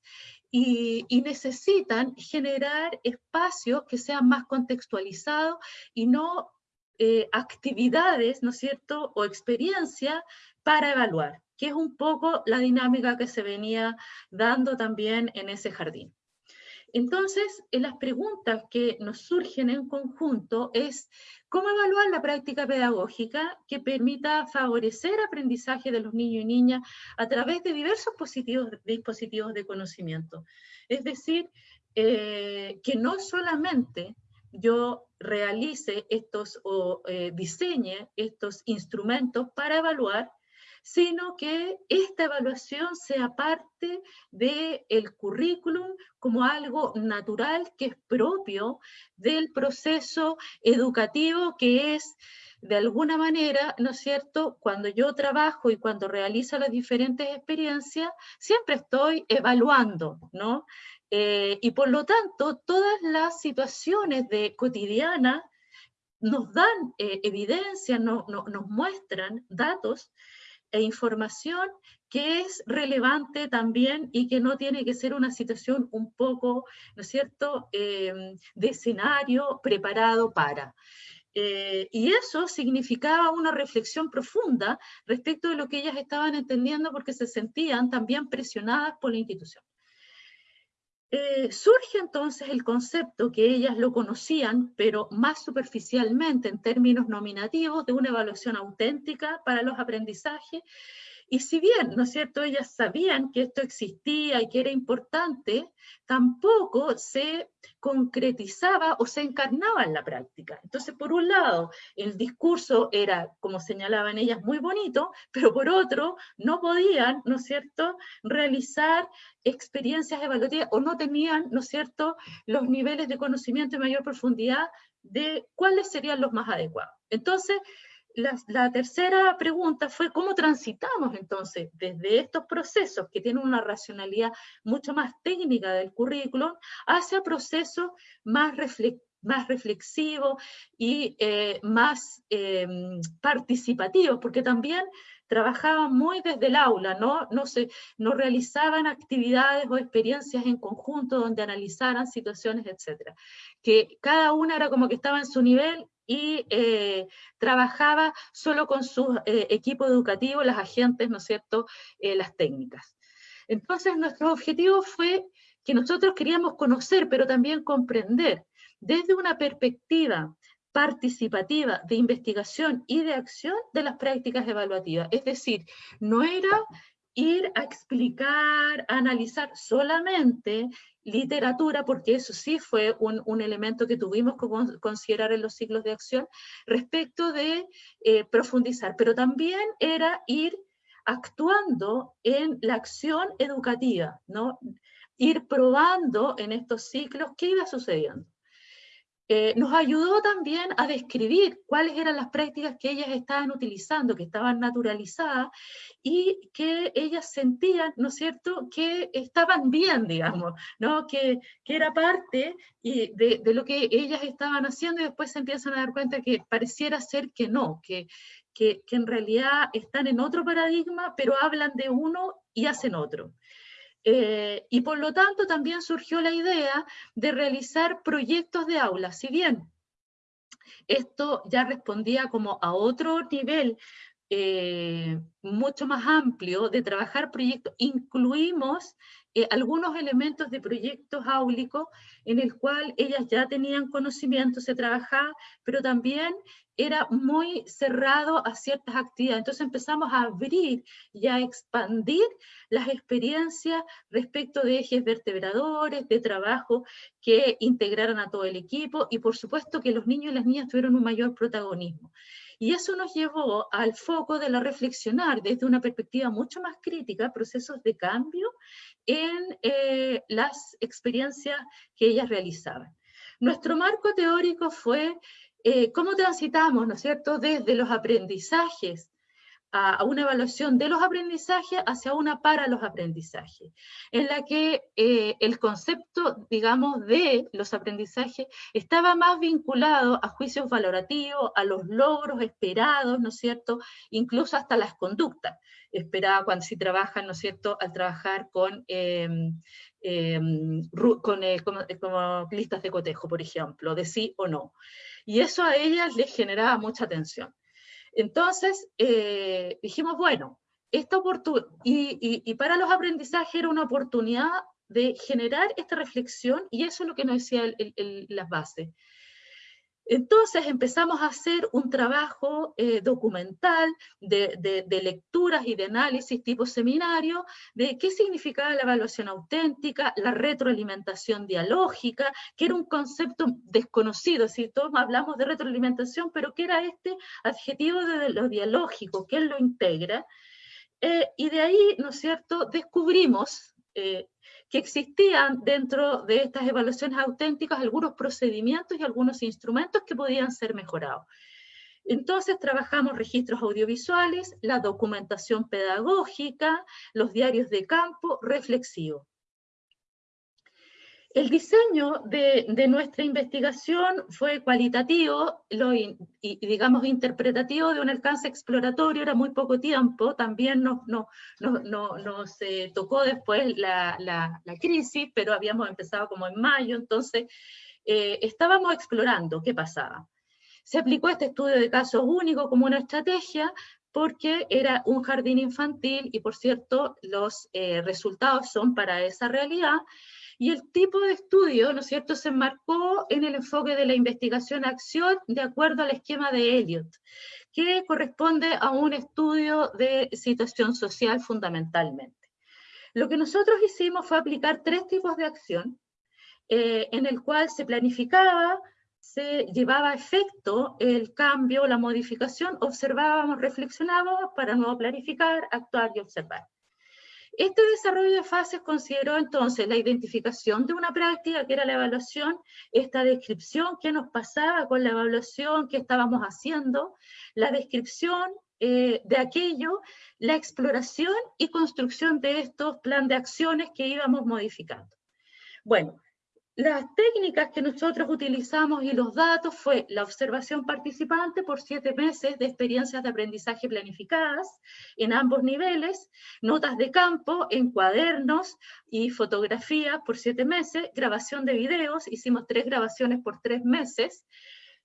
[SPEAKER 4] y, necesitan generar espacios que sean más contextualizados y no eh, actividades, ¿no es cierto?, o experiencia para evaluar, que es un poco la dinámica que se venía dando también en ese jardín. Entonces, en las preguntas que nos surgen en conjunto es cómo evaluar la práctica pedagógica que permita favorecer aprendizaje de los niños y niñas a través de diversos dispositivos de conocimiento. Es decir, eh, que no solamente yo realice estos o eh, diseñe estos instrumentos para evaluar, sino que esta evaluación sea parte del el currículum como algo natural que es propio del proceso educativo que es de alguna manera, ¿no es cierto?, cuando yo trabajo y cuando realizo las diferentes experiencias, siempre estoy evaluando, ¿no? Eh, y por lo tanto, todas las situaciones de cotidiana nos dan eh, evidencia, no, nos muestran datos e información que es relevante también y que no tiene que ser una situación un poco, ¿no es cierto?, em, de escenario preparado para. Eh, y eso significaba una reflexión profunda respecto de lo que ellas estaban entendiendo porque se sentían también presionadas por la institución. Eh, surge entonces el concepto que ellas lo conocían, pero más superficialmente en términos nominativos, de una evaluación auténtica para los aprendizajes, y si bien, ¿no es cierto?, ellas sabían que esto existía y que era importante, tampoco se concretizaba o se encarnaba en la práctica. Entonces, por un lado, el discurso era, como señalaban ellas, muy bonito, pero por otro, no podían, ¿no es cierto?, realizar experiencias evaluativas o no tenían, ¿no es cierto?, los niveles de conocimiento y mayor profundidad de cuáles serían los más adecuados. Entonces, la, tercera pregunta fue cómo transitamos entonces desde estos procesos que tienen una racionalidad mucho más técnica del currículum hacia procesos más, más reflexivos y eh, más em, participativos, porque también trabajaban muy desde el aula, ¿no? No, se, no realizaban actividades o experiencias en conjunto donde analizaran situaciones, etc. Que cada una era como que estaba en su nivel y eh, trabajaba solo con su eh, equipo educativo, las agentes, ¿no es cierto?, eh, las técnicas. Entonces, nuestro objetivo fue que nosotros queríamos conocer, pero también comprender, desde una perspectiva participativa de investigación y de acción de las prácticas evaluativas. Es decir, no era ir a explicar, a analizar solamente literatura, porque eso sí fue un, elemento que tuvimos que considerar en los ciclos de acción, respecto de eh, profundizar, pero también era ir actuando en la acción educativa, ¿no? ir probando en estos ciclos qué iba sucediendo. Eh, nos ayudó también a describir cuáles eran las prácticas que ellas estaban utilizando, que estaban naturalizadas y que ellas sentían, ¿no es cierto?, que estaban bien, digamos, ¿no? que, que era parte y de, de, lo que ellas estaban haciendo y después se empiezan a dar cuenta que pareciera ser que no, que, que, que en realidad están en otro paradigma, pero hablan de uno y hacen otro. Eh, y por lo tanto también surgió la idea de realizar proyectos de aula. Si bien esto ya respondía como a otro nivel eh, mucho más amplio de trabajar proyectos, incluimos eh, algunos elementos de proyectos áulicos en el cual ellas ya tenían conocimiento, se trabajaba, pero también era muy cerrado a ciertas actividades. Entonces empezamos a abrir y a expandir las experiencias respecto de ejes vertebradores, de trabajo que integraran a todo el equipo y por supuesto que los niños y las niñas tuvieron un mayor protagonismo. Y eso nos llevó al foco de la reflexionar desde una perspectiva mucho más crítica, procesos de cambio en eh, las experiencias que ellas realizaban. Nuestro marco teórico fue eh, cómo transitamos, ¿no es cierto?, desde los aprendizajes a, una evaluación de los aprendizajes hacia una para los aprendizajes, en la que eh, el concepto, digamos, de los aprendizajes estaba más vinculado a juicios valorativos, a los logros esperados, ¿no es cierto?, incluso hasta las conductas esperadas cuando si trabajan, ¿no es cierto?, al trabajar con... Em, em, con, eh, como listas de cotejo, por ejemplo, de sí o no. Y eso a ellas les generaba mucha tensión. Entonces eh, dijimos, bueno, esta y, y, para los aprendizajes era una oportunidad de generar esta reflexión y eso es lo que nos decía las bases. Entonces empezamos a hacer un trabajo eh, documental de, lecturas y de análisis tipo seminario de qué significaba la evaluación auténtica, la retroalimentación dialógica, que era un concepto desconocido, si todos hablamos de retroalimentación, pero ¿qué era este adjetivo de lo dialógico? ¿Qué lo integra? Eh, y de ahí, ¿no es cierto?, descubrimos eh, que existían dentro de estas evaluaciones auténticas algunos procedimientos y algunos instrumentos que podían ser mejorados. Entonces trabajamos registros audiovisuales, la documentación pedagógica, los diarios de campo, reflexivo. El diseño de, nuestra investigación fue cualitativo lo, y, digamos, interpretativo de un alcance exploratorio, era muy poco tiempo, también nos, no, nos eh, tocó después la, la, crisis, pero habíamos empezado como en mayo, entonces eh, estábamos explorando qué pasaba. Se aplicó este estudio de casos único como una estrategia, porque era un jardín infantil y por cierto los eh, resultados son para esa realidad, y el tipo de estudio, ¿no es cierto?, se enmarcó en el enfoque de la investigación-acción de acuerdo al esquema de Elliot, que corresponde a un estudio de situación social fundamentalmente. Lo que nosotros hicimos fue aplicar tres tipos de acción, eh, en el cual se planificaba, se llevaba a efecto el cambio, la modificación, observábamos, reflexionábamos para nuevo planificar, actuar y observar. Este desarrollo de fases consideró entonces la identificación de una práctica, que era la evaluación, esta descripción que nos pasaba con la evaluación que estábamos haciendo, la descripción eh, de aquello, la exploración y construcción de estos plan de acciones que íbamos modificando. Bueno, las técnicas que nosotros utilizamos y los datos fue la observación participante por siete meses de experiencias de aprendizaje planificadas en ambos niveles, notas de campo en cuadernos y fotografía por siete meses, grabación de videos, hicimos tres grabaciones por tres meses,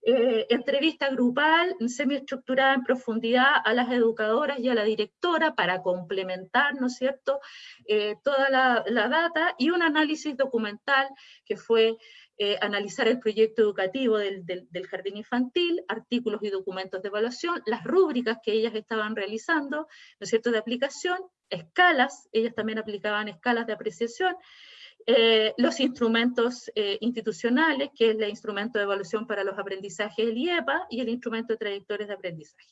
[SPEAKER 4] eh, entrevista grupal semiestructurada en profundidad a las educadoras y a la directora para complementar, ¿no es cierto?, eh, toda la, data y un análisis documental que fue eh, analizar el proyecto educativo del, del, jardín infantil, artículos y documentos de evaluación, las rúbricas que ellas estaban realizando, ¿no es cierto?, de aplicación, escalas, ellas también aplicaban escalas de apreciación, eh, los instrumentos eh, institucionales, que es el instrumento de evaluación para los aprendizajes, el IEPA, y el instrumento de trayectorias de aprendizaje.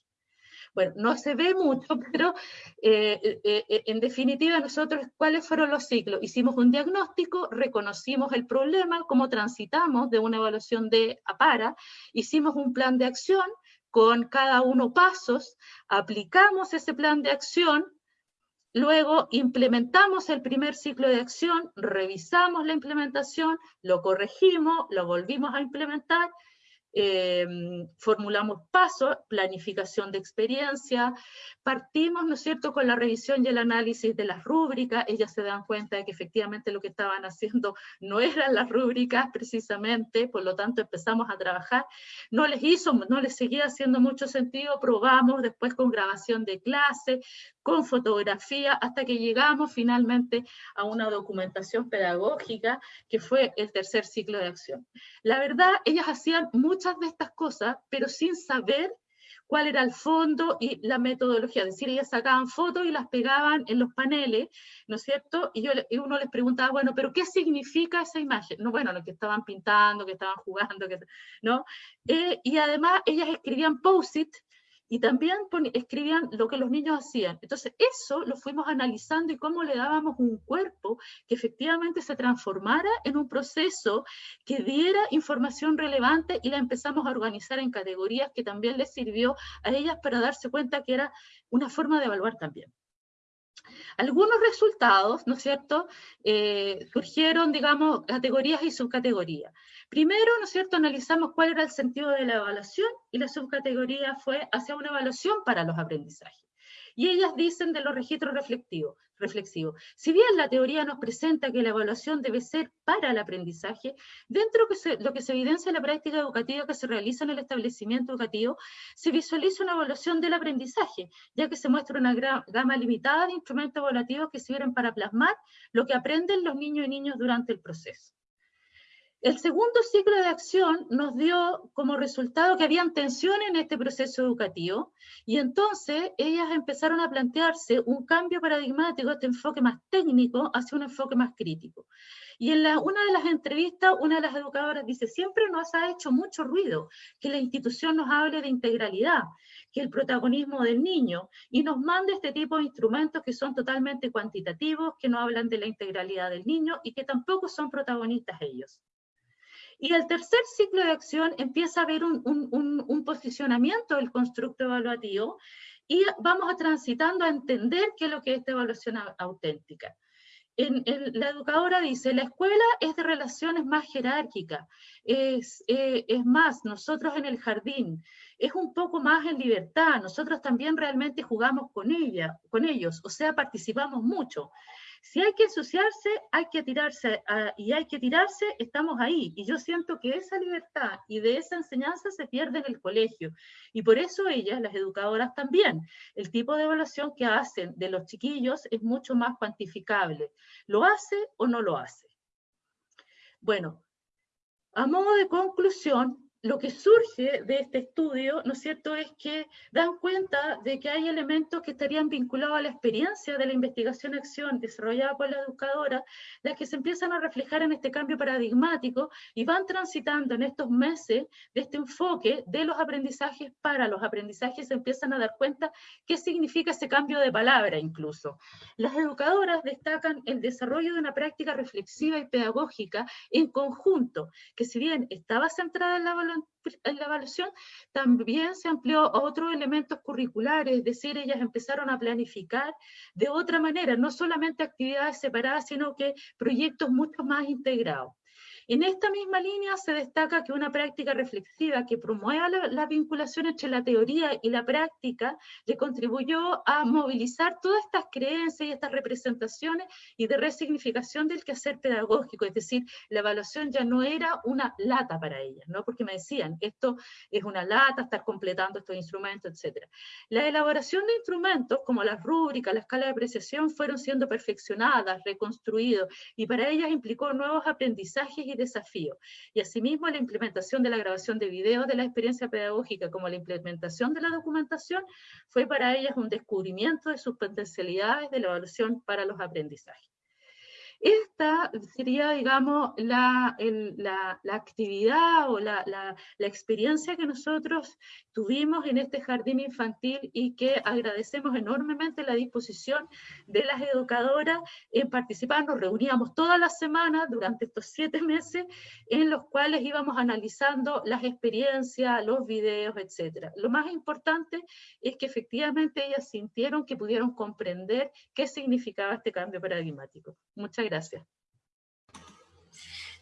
[SPEAKER 4] Bueno, no se ve mucho, (laughs) pero eh, en definitiva nosotros, ¿cuáles fueron los ciclos? Hicimos un diagnóstico, reconocimos el problema, cómo transitamos de una evaluación de APARA, hicimos un plan de acción con cada uno pasos, aplicamos ese plan de acción, Luego implementamos el primer ciclo de acción, revisamos la implementación, lo corregimos, lo volvimos a implementar Em, formulamos pasos, planificación de experiencia, partimos, ¿no es cierto?, con la revisión y el análisis de las rúbricas, ellas se dan cuenta de que efectivamente lo que estaban haciendo no eran las rúbricas precisamente, por lo tanto empezamos a trabajar, no les hizo, no les seguía haciendo mucho sentido, probamos después con grabación de clase, con fotografía, hasta que llegamos finalmente a una documentación pedagógica, que fue el tercer ciclo de acción. La verdad, ellas hacían muchas de estas cosas, pero sin saber cuál era el fondo y la metodología. Es decir, ellas sacaban fotos y las pegaban en los paneles, ¿no es cierto? Y, yo, uno les preguntaba, bueno, ¿pero qué significa esa imagen? No, bueno, lo que estaban pintando, que estaban jugando, ¿no? Eh, y además ellas escribían post-it y también escribían lo que los niños hacían. Entonces, eso lo fuimos analizando y cómo le dábamos un cuerpo que efectivamente se transformara en un proceso que diera información relevante y la empezamos a organizar en categorías que también les sirvió a ellas para darse cuenta que era una forma de evaluar también. Algunos resultados, ¿no es cierto?, eh, surgieron, digamos, categorías y subcategorías. Primero, ¿no es cierto?, analizamos cuál era el sentido de la evaluación y la subcategoría fue hacia una evaluación para los aprendizajes. Y ellas dicen de los registros reflectivos, reflexivo. Si bien la teoría nos presenta que la evaluación debe ser para el aprendizaje, dentro de lo que se evidencia en la práctica educativa que se realiza en el establecimiento educativo, se visualiza una evaluación del aprendizaje, ya que se muestra una gama limitada de instrumentos evaluativos que sirven para plasmar lo que aprenden los niños y niños durante el proceso. El segundo ciclo de acción nos dio como resultado que había tensión en este proceso educativo y entonces ellas empezaron a plantearse un cambio paradigmático, este enfoque más técnico hacia un enfoque más crítico. Y en una de las entrevistas, una de las educadoras dice, siempre nos ha hecho mucho ruido que la institución nos hable de integralidad, que el protagonismo del niño, y nos mande este tipo de instrumentos que son totalmente cuantitativos, que no hablan de la integralidad del niño y que tampoco son protagonistas ellos. Y el tercer ciclo de acción empieza a haber un, posicionamiento del constructo evaluativo y vamos a transitando a entender qué es lo que es esta evaluación auténtica. En, la educadora dice, la escuela es de relaciones más jerárquicas, es, eh, es, más, nosotros en el jardín, es un poco más en libertad, nosotros también realmente jugamos con ella, con ellos, o sea, participamos mucho. Si hay que ensuciarse, hay que tirarse, y hay que tirarse, estamos ahí. Y yo siento que esa libertad y de esa enseñanza se pierde en el colegio. Y por eso ellas, las educadoras también, el tipo de evaluación que hacen de los chiquillos es mucho más cuantificable. ¿Lo hace o no lo hace? Bueno, a modo de conclusión, lo que surge de este estudio, ¿no es cierto?, es que dan cuenta de que hay elementos que estarían vinculados a la experiencia de la investigación-acción desarrollada por la educadora, las que se empiezan a reflejar en este cambio paradigmático y van transitando en estos meses de este enfoque de los aprendizajes para los aprendizajes, se empiezan a dar cuenta qué significa ese cambio de palabra incluso. Las educadoras destacan el desarrollo de una práctica reflexiva y pedagógica en conjunto, que si bien estaba centrada en la en la evaluación, también se amplió a otros elementos curriculares, es decir, ellas empezaron a planificar de otra manera, no solamente actividades separadas, sino que proyectos mucho más integrados. En esta misma línea se destaca que una práctica reflexiva que promueva la, vinculación entre la teoría y la práctica le contribuyó a movilizar todas estas creencias y estas representaciones y de resignificación del quehacer pedagógico, es decir, la evaluación ya no era una lata para ellas, ¿no? porque me decían, esto es una lata, estar completando estos instrumentos, etc. La elaboración de instrumentos como las rúbricas, la escala de apreciación fueron siendo perfeccionadas, reconstruidos, y para ellas implicó nuevos aprendizajes y desafío. Y asimismo la implementación de la grabación de videos de la experiencia pedagógica como la implementación de la documentación fue para ellas un descubrimiento de sus potencialidades de la evaluación para los aprendizajes. Esta sería, digamos, la, la, la actividad o la, la, experiencia que nosotros tuvimos en este jardín infantil y que agradecemos enormemente la disposición de las educadoras en participar. Nos reuníamos todas las semanas durante estos siete meses en los cuales íbamos analizando las experiencias, los videos, etc. Lo más importante es que efectivamente ellas sintieron que pudieron comprender qué significaba este cambio paradigmático. Muchas gracias.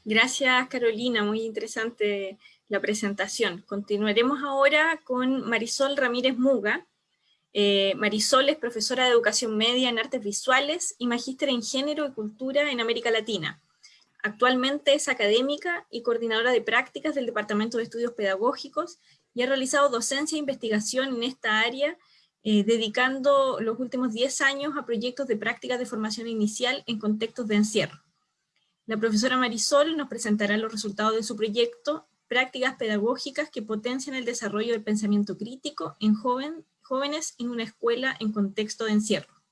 [SPEAKER 1] Gracias, Carolina. Muy interesante la presentación. Continuaremos ahora con Marisol Ramírez Muga. Eh, Marisol es profesora de Educación Media en Artes Visuales y magíster en Género y Cultura en América Latina. Actualmente es académica y coordinadora de prácticas del Departamento de Estudios Pedagógicos y ha realizado docencia e investigación en esta área eh, dedicando los últimos 10 años a proyectos de prácticas de formación inicial en contextos de encierro. La profesora Marisol nos presentará los resultados de su proyecto, prácticas pedagógicas que potencian el desarrollo del pensamiento crítico en jóvenes en una escuela en contexto de encierro.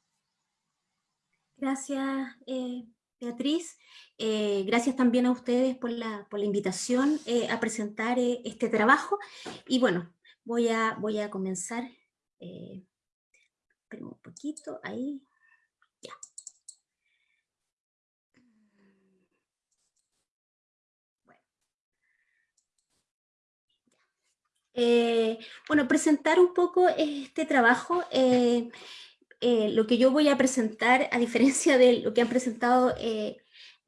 [SPEAKER 5] Gracias, eh, Beatriz. Eh, gracias también a ustedes por la, invitación a presentar este trabajo. Y bueno, voy a comenzar eh, un poquito, ahí, ya. Eh, bueno. presentar un poco este trabajo. Eh, eh, lo que yo voy a presentar, a diferencia de lo que han presentado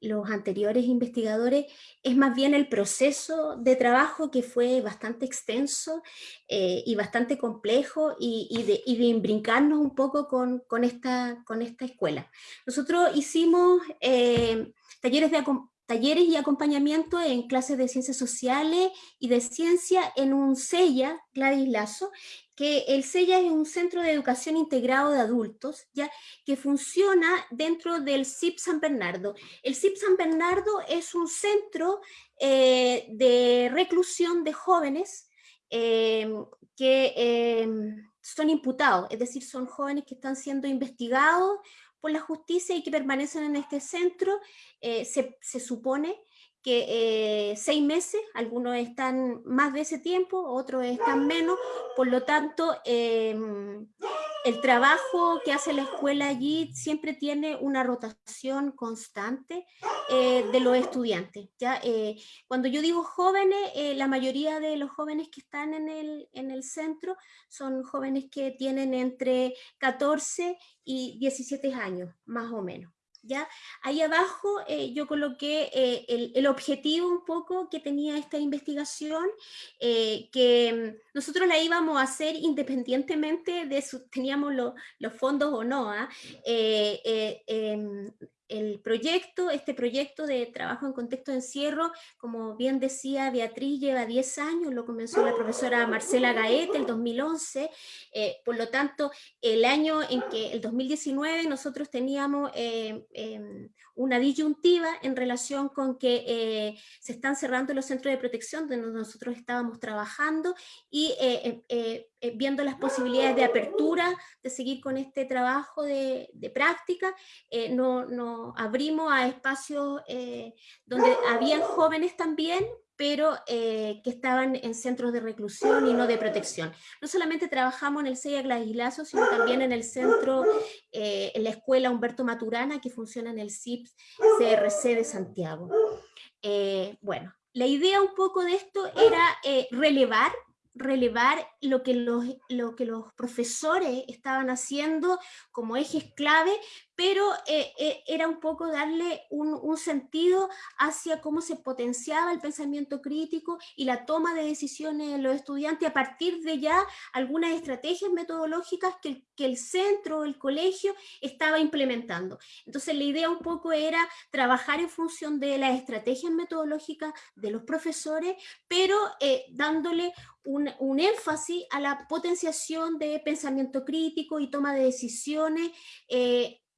[SPEAKER 5] los anteriores investigadores, es más bien el proceso de trabajo que fue bastante extenso eh, y bastante complejo y, de, y, imbrincarnos un poco con, esta, con esta escuela. Nosotros hicimos eh, talleres de talleres y acompañamiento en clases de ciencias sociales y de ciencia en un CELLA, Gladys Lazo, que el CELLA es un centro de educación integrado de adultos, ya que funciona dentro del CIP San Bernardo. El CIP San Bernardo es un centro eh, de reclusión de jóvenes em, que em, son imputados, es decir, son jóvenes que están siendo investigados por la justicia y que permanecen en este centro, eh, se, se supone que eh, seis meses, algunos están más de ese tiempo, otros están menos, por lo tanto, em, el trabajo que hace la escuela allí siempre tiene una rotación constante eh, de los estudiantes. ¿ya? Eh, cuando yo digo jóvenes, la mayoría de los jóvenes que están en el, en el centro son jóvenes que tienen entre 14 y 17 años, más o menos. ¿Ya? Ahí abajo eh, yo coloqué eh, el, objetivo un poco que tenía esta investigación, eh, que mm, nosotros la íbamos a hacer independientemente de si teníamos los fondos o no. El proyecto, este proyecto de trabajo en contexto de encierro, como bien decía Beatriz, lleva 10 años, lo comenzó la profesora Marcela Gaet el 2011, eh, por lo tanto, el año en que, el 2019, nosotros teníamos eh, em, una disyuntiva en relación con que eh, se están cerrando los centros de protección donde nosotros estábamos trabajando y em, viendo las posibilidades de apertura, de seguir con este trabajo de, de práctica, no, no abrimos a espacios eh, donde habían jóvenes también, pero eh, que estaban en centros de reclusión y no de protección. No solamente trabajamos en el CEIA Gladilazo, sino también en el centro, eh, en la escuela Humberto Maturana, que funciona en el CIPS CRC de Santiago. bueno, la idea un poco de esto era relevar relevar lo que, los, lo que los profesores estaban haciendo como ejes clave, pero eh, eh, era un poco darle un, sentido hacia cómo se potenciaba el pensamiento crítico y la toma de decisiones de los estudiantes a partir de ya algunas estrategias metodológicas que, que el centro, el colegio, estaba implementando. Entonces la idea un poco era trabajar en función de las estrategias metodológicas de los profesores, pero eh, dándole un, un, énfasis a la potenciación de pensamiento crítico y toma de decisiones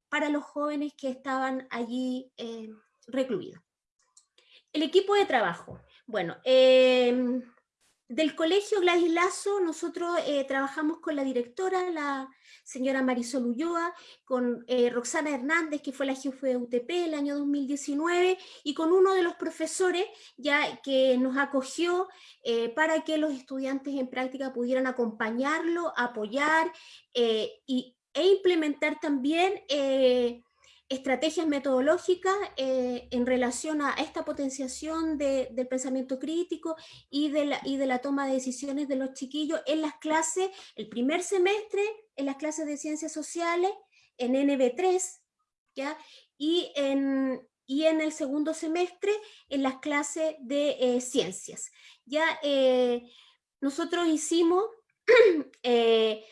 [SPEAKER 5] para los jóvenes que estaban allí eh, recluidos. El equipo de trabajo. Bueno, em, del colegio Gladys Lazo, nosotros eh, trabajamos con la directora, la señora Marisol Ulloa, con eh, Roxana Hernández, que fue la jefe de UTP el año 2019, y con uno de los profesores ya que nos acogió para que los estudiantes en práctica pudieran acompañarlo, apoyar y e implementar también eh, estrategias metodológicas eh, en relación a esta potenciación del pensamiento crítico y de, la, y de la toma de decisiones de los chiquillos en las clases, el primer semestre, en las clases de ciencias sociales, en NB3, ¿ya? Y, en, y en el segundo semestre en las clases de eh, ciencias. Ya nosotros hicimos (clears throat) Eh,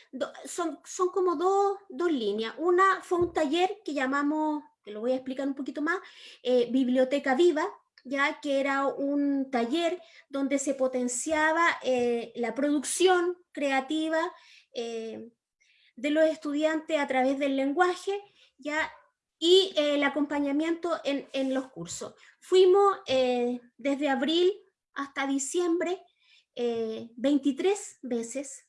[SPEAKER 5] son, son como dos, dos, líneas. Una fue un taller que llamamos, que lo voy a explicar un poquito más, eh, Biblioteca Viva, ya que era un taller donde se potenciaba eh, la producción creativa de los estudiantes a través del lenguaje, ya y el acompañamiento en, en los cursos. Fuimos desde abril hasta diciembre 23 veces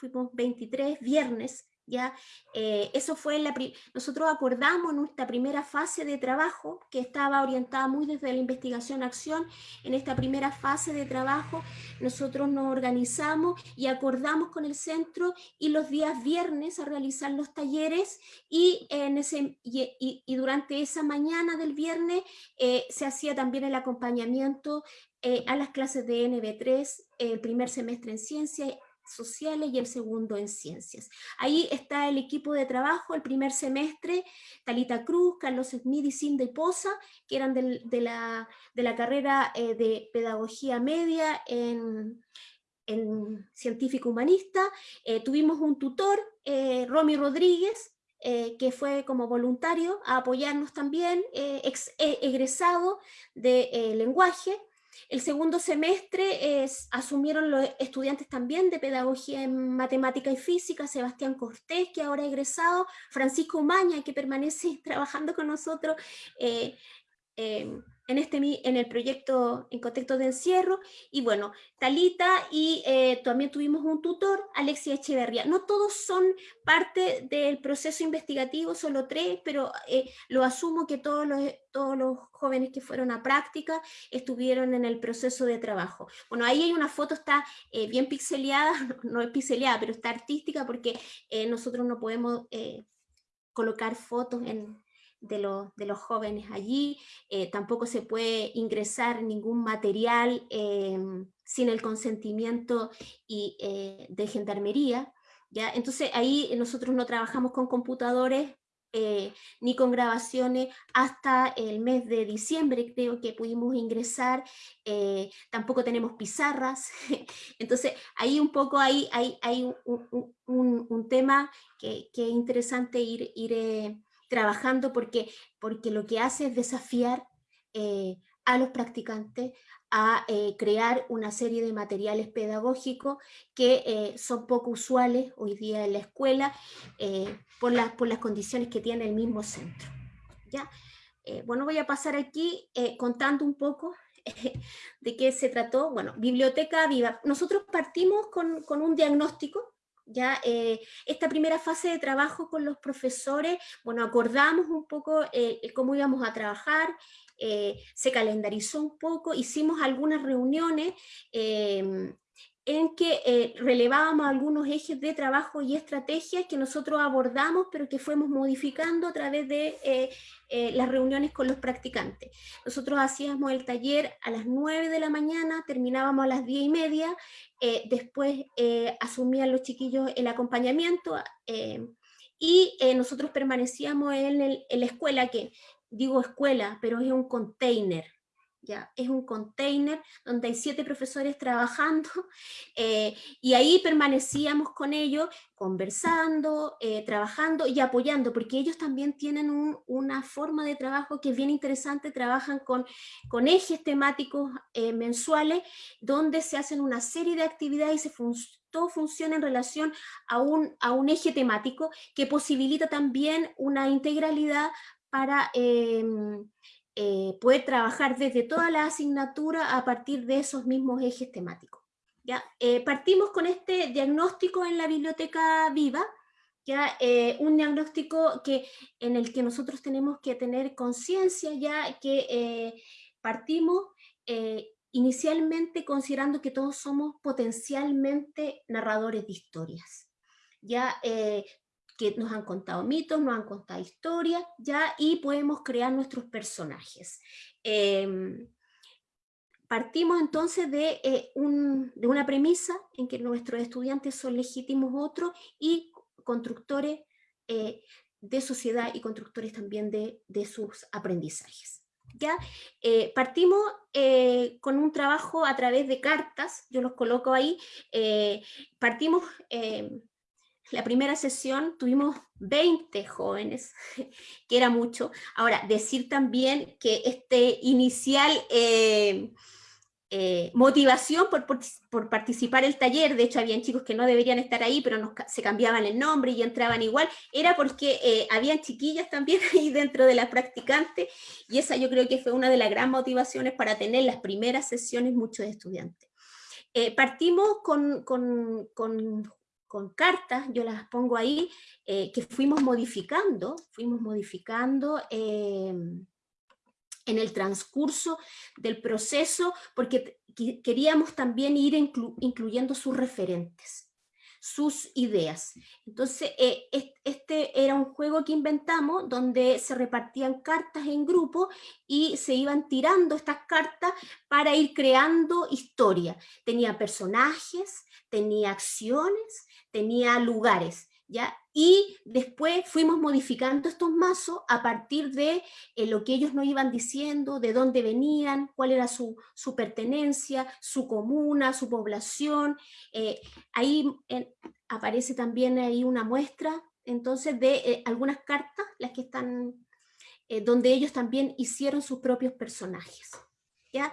[SPEAKER 5] fuimos 23 viernes, ya, eh, eso fue la, nosotros acordamos nuestra primera fase de trabajo, que estaba orientada muy desde la investigación-acción, en esta primera fase de trabajo nosotros nos organizamos y acordamos con el centro y los días viernes a realizar los talleres y, en ese, y, durante esa mañana del viernes eh, se hacía también el acompañamiento eh, a las clases de NB3, el primer semestre en ciencia sociales y el segundo en ciencias. Ahí está el equipo de trabajo, el primer semestre, Talita Cruz, Carlos Smith y Cindy Poza, que eran de, la, carrera eh, de pedagogía media en, científico humanista. Eh, tuvimos un tutor, eh, Romy Rodríguez, que fue como voluntario a apoyarnos también, egresado de lenguaje, el segundo semestre es, asumieron los estudiantes también de Pedagogía en Matemática y Física, Sebastián Cortés, que ahora ha egresado, Francisco Umaña, que permanece (laughs) trabajando con nosotros, eh, eh, en, este, en el proyecto en contexto de encierro, y bueno, Talita y eh, también tuvimos un tutor, Alexia Echeverría. No todos son parte del proceso investigativo, solo tres, pero eh, lo asumo que todos los, todos los jóvenes que fueron a práctica estuvieron en el proceso de trabajo. Bueno, ahí hay una foto, está bien pixeleada, (laughs) no es pixeleada, pero está artística porque nosotros no podemos colocar fotos en, de, los jóvenes allí, eh, tampoco se puede ingresar ningún material em, sin el consentimiento y, eh, de gendarmería, ¿ya? Entonces ahí nosotros no trabajamos con computadores eh, ni con grabaciones hasta el mes de diciembre creo que pudimos ingresar, tampoco tenemos pizarras, (laughs) entonces ahí un poco hay, hay, hay un, tema que, que, es interesante ir, ir trabajando porque, porque lo que hace es desafiar eh, a los practicantes a eh, crear una serie de materiales pedagógicos que eh, son poco usuales hoy día en la escuela por, las por las condiciones que tiene el mismo centro. ¿ya? bueno, voy a pasar aquí contando un poco de qué se trató. Bueno, Biblioteca Viva. Nosotros partimos con, con un diagnóstico ya eh, esta primera fase de trabajo con los profesores, bueno, acordamos un poco eh, cómo íbamos a trabajar, eh, se calendarizó un poco, hicimos algunas reuniones en que relevábamos algunos ejes de trabajo y estrategias que nosotros abordamos, pero que fuimos modificando a través de las reuniones con los practicantes. Nosotros hacíamos el taller a las 9 de la mañana, terminábamos a las 10 y media, eh, después eh, asumían los chiquillos el acompañamiento eh, y nosotros permanecíamos en, en, la escuela, que digo escuela, pero es un container, ¿ya? Es un container donde hay siete profesores trabajando (laughs) eh, y ahí permanecíamos con ellos conversando, eh, trabajando y apoyando, porque ellos también tienen una forma de trabajo que es bien interesante, trabajan con, con ejes temáticos eh, mensuales donde se hacen una serie de actividades y todo funciona en relación a un, a un eje temático que posibilita también una integralidad para em, eh, trabajar desde toda la asignatura a partir de esos mismos ejes temáticos. ¿ya? Eh, partimos con este diagnóstico en la biblioteca viva, ¿ya? Eh, un diagnóstico que, en el que nosotros tenemos que tener conciencia ya que partimos inicialmente considerando que todos somos potencialmente narradores de historias. Ya que nos han contado mitos, nos han contado historias, ya, y podemos crear nuestros personajes. Em, partimos entonces de, eh, de, una premisa en que nuestros estudiantes son legítimos otros y constructores eh, de sociedad y constructores también de, de sus aprendizajes. ¿Ya? Eh, partimos con un trabajo a través de cartas, yo los coloco ahí, partimos em, la primera sesión tuvimos 20 jóvenes, (laughs) que era mucho. Ahora, decir también que este inicial eh, eh, motivación por, por, participar el taller, de hecho habían chicos que no deberían estar ahí, pero se cambiaban el nombre y entraban igual, era porque eh, habían chiquillas también (laughs) ahí dentro de las practicantes, y esa yo creo que fue una de las grandes motivaciones para tener las primeras sesiones muchos estudiantes. partimos con, con, con con cartas, yo las pongo ahí, eh, que fuimos modificando, fuimos modificando em, en el transcurso del proceso, porque queríamos también ir incluyendo sus referentes, sus ideas. Entonces, eh, este era un juego que inventamos donde se repartían cartas en grupo y se iban tirando estas cartas para ir creando historia. Tenía personajes, tenía acciones, tenía lugares. ¿Ya? Y después fuimos modificando estos mazos a partir de eh, lo que ellos nos iban diciendo, de dónde venían, cuál era su, pertenencia, su comuna, su población. Eh, ahí aparece también ahí una muestra, entonces, de eh, algunas cartas, las que están, donde ellos también hicieron sus propios personajes. ¿ya?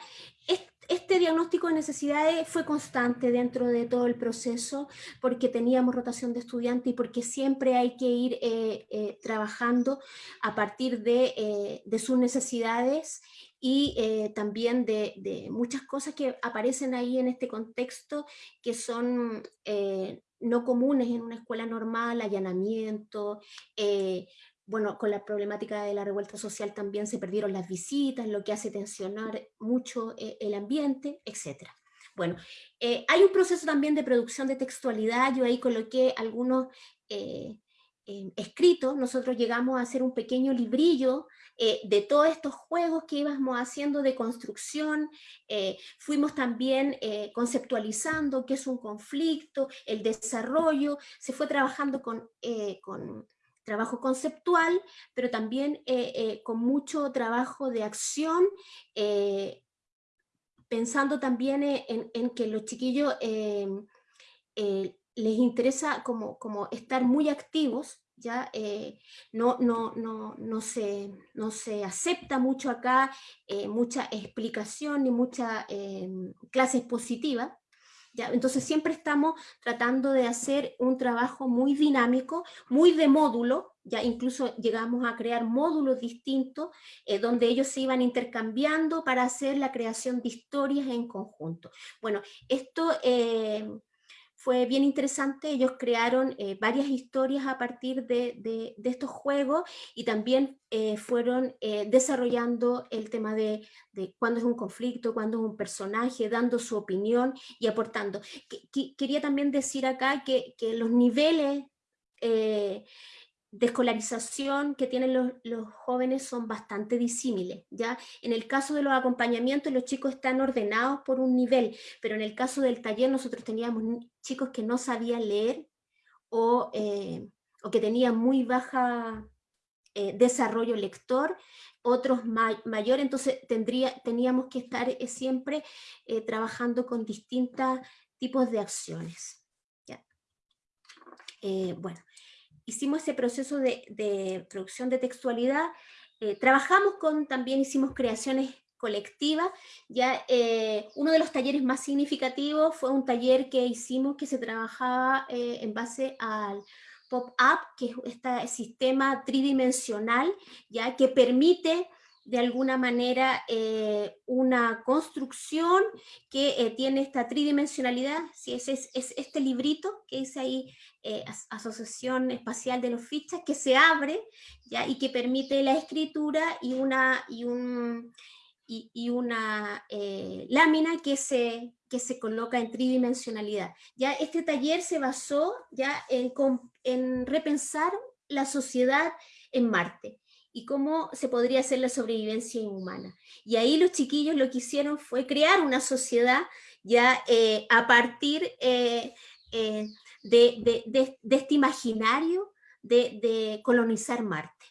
[SPEAKER 5] Diagnóstico de necesidades fue constante dentro de todo el proceso porque teníamos rotación de estudiantes y porque siempre hay que ir eh, eh, trabajando a partir de, eh, sus necesidades y también de, muchas cosas que aparecen ahí en este contexto que son no comunes en una escuela normal, allanamiento, bueno, con la problemática de la revuelta social también se perdieron las visitas, lo que hace tensionar mucho eh, el ambiente, etc. Bueno, eh, hay un proceso también de producción de textualidad, yo ahí coloqué algunos eh, escritos, nosotros llegamos a hacer un pequeño librillo de todos estos juegos que íbamos haciendo de construcción, fuimos también conceptualizando qué es un conflicto, el desarrollo, se fue trabajando con, con trabajo conceptual, pero también eh, eh, con mucho trabajo de acción, eh, pensando también en, que los chiquillos les interesa como, como, estar muy activos, ya no, no, no, no, se, no se acepta mucho acá mucha explicación ni mucha clase expositiva, entonces siempre estamos tratando de hacer un trabajo muy dinámico, muy de módulo, ya incluso llegamos a crear módulos distintos eh, donde ellos se iban intercambiando para hacer la creación de historias en conjunto. Bueno, esto eh, fue bien interesante, ellos crearon eh, varias historias a partir de, estos juegos y también eh, fueron eh, desarrollando el tema de, cuándo es un conflicto, cuándo es un personaje, dando su opinión y aportando. quería también decir acá que, que los niveles de escolarización que tienen los, jóvenes son bastante disímiles. ¿ya? En el caso de los acompañamientos, los chicos están ordenados por un nivel, pero en el caso del taller nosotros teníamos chicos que no sabían leer o, eh, que tenían muy baja eh, desarrollo lector, otros mayores, entonces tendría, teníamos que estar eh, siempre trabajando con distintos tipos de acciones. ¿ya? bueno, hicimos ese proceso de, producción de textualidad, eh, trabajamos con, también hicimos creaciones colectivas, ya eh, uno de los talleres más significativos fue un taller que hicimos que se trabajaba eh, en base al pop-up, que es este sistema tridimensional, ya que permite de alguna manera eh, una construcción que eh, tiene esta tridimensionalidad, si es, es, este librito que dice ahí eh, Asociación Espacial de los Fichas, que se abre ¿ya? y que permite la escritura y una, y un, y, una lámina que se, que se coloca en tridimensionalidad. Ya este taller se basó ya en, en repensar la sociedad en Marte y cómo se podría hacer la sobrevivencia inhumana. Y ahí los chiquillos lo que hicieron fue crear una sociedad ya eh, a partir eh, eh, de, este imaginario de, colonizar Marte.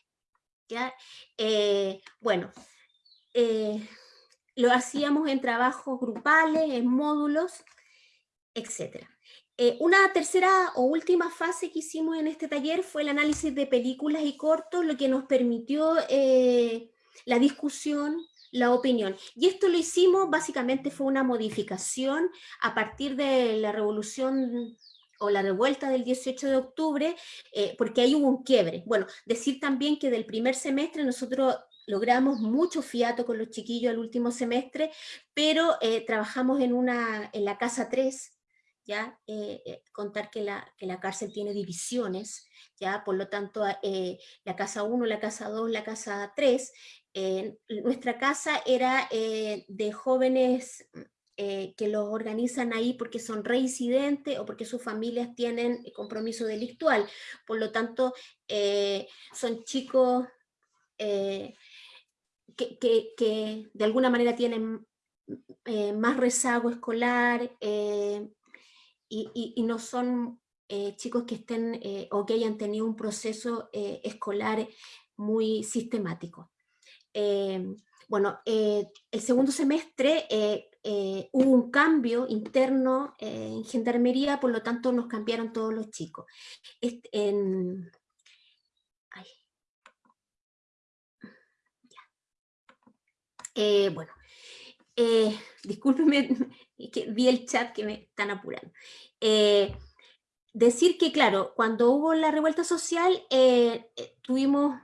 [SPEAKER 5] bueno, lo hacíamos en trabajos grupales, en módulos, etcétera. Eh, una tercera o última fase que hicimos en este taller fue el análisis de películas y cortos, lo que nos permitió eh, la discusión, la opinión. Y esto lo hicimos, básicamente fue una modificación a partir de la revolución o la revuelta del 18 de octubre, eh, porque ahí hubo un quiebre. Bueno, decir también que del primer semestre nosotros logramos mucho fiato con los chiquillos al último semestre, pero trabajamos en, una, en la Casa 3, ¿ya? Eh, eh, contar que la, que la, cárcel tiene divisiones, ¿ya? por lo tanto eh, la casa 1, la casa 2, la casa 3, nuestra casa era de jóvenes que los organizan ahí porque son reincidentes o porque sus familias tienen compromiso delictual. Por lo tanto, son chicos que, de alguna manera tienen más rezago escolar y, no son chicos que estén o que hayan tenido un proceso escolar muy sistemático. Bueno, eh, el segundo semestre eh, eh, hubo un cambio interno en Gendarmería, por lo tanto nos cambiaron todos los chicos. bueno, discúlpenme, (laughs) que vi el chat que me están apurando. decir que, claro, cuando hubo la revuelta social, tuvimos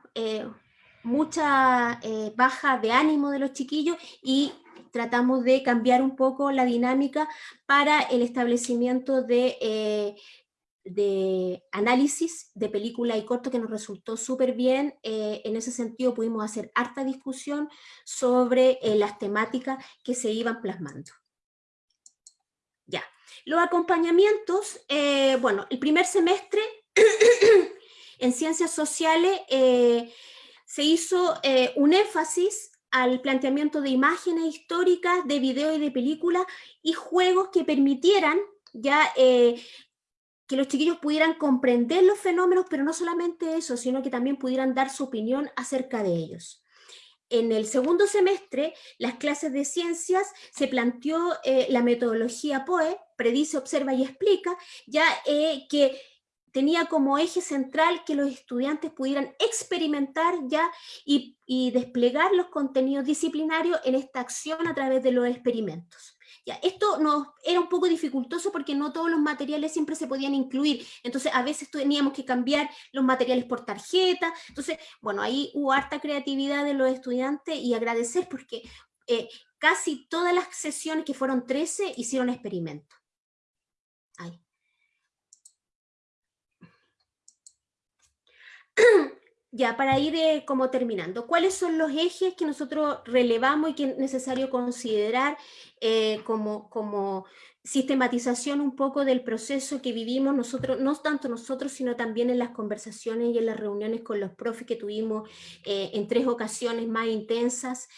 [SPEAKER 5] mucha eh, baja de ánimo de los chiquillos y tratamos de cambiar un poco la dinámica para el establecimiento de, eh, de análisis de película y corto que nos resultó súper bien. Eh, en ese sentido pudimos hacer harta discusión sobre las temáticas que se iban plasmando. Ya, los acompañamientos, bueno, el primer semestre (coughs) en ciencias sociales se hizo eh, un énfasis al planteamiento de imágenes históricas, de video y de películas, y juegos que permitieran ya eh, que los chiquillos pudieran comprender los fenómenos, pero no solamente eso, sino que también pudieran dar su opinión acerca de ellos. En el segundo semestre, las clases de ciencias, se planteó eh, la metodología POE, predice, observa y explica, ya que tenía como eje central que los estudiantes pudieran experimentar ya y, desplegar los contenidos disciplinarios en esta acción a través de los experimentos. Esto era un poco dificultoso porque no todos los materiales siempre se podían incluir, entonces a veces teníamos que cambiar los materiales por tarjeta, entonces, bueno, ahí hubo harta creatividad de los estudiantes y agradecer porque eh, casi todas las sesiones, que fueron 13, hicieron experimentos. Ahí. (clears throat) (clears throat) ya, para ir eh, como terminando, ¿cuáles son los ejes que nosotros relevamos y que es necesario considerar eh, como, como sistematización un poco del proceso que vivimos nosotros, no tanto nosotros, sino también en las conversaciones y en las reuniones con los profes que tuvimos eh, en tres ocasiones más intensas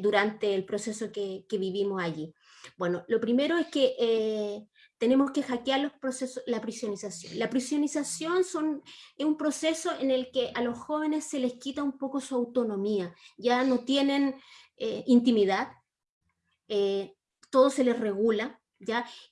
[SPEAKER 5] durante el proceso que, que, vivimos allí. Bueno, lo primero es que tenemos que hackear los procesos, la prisionización. La prisionización es un proceso en el que a los jóvenes se les quita un poco su autonomía, ya no tienen eh, intimidad, eh, todo se les regula,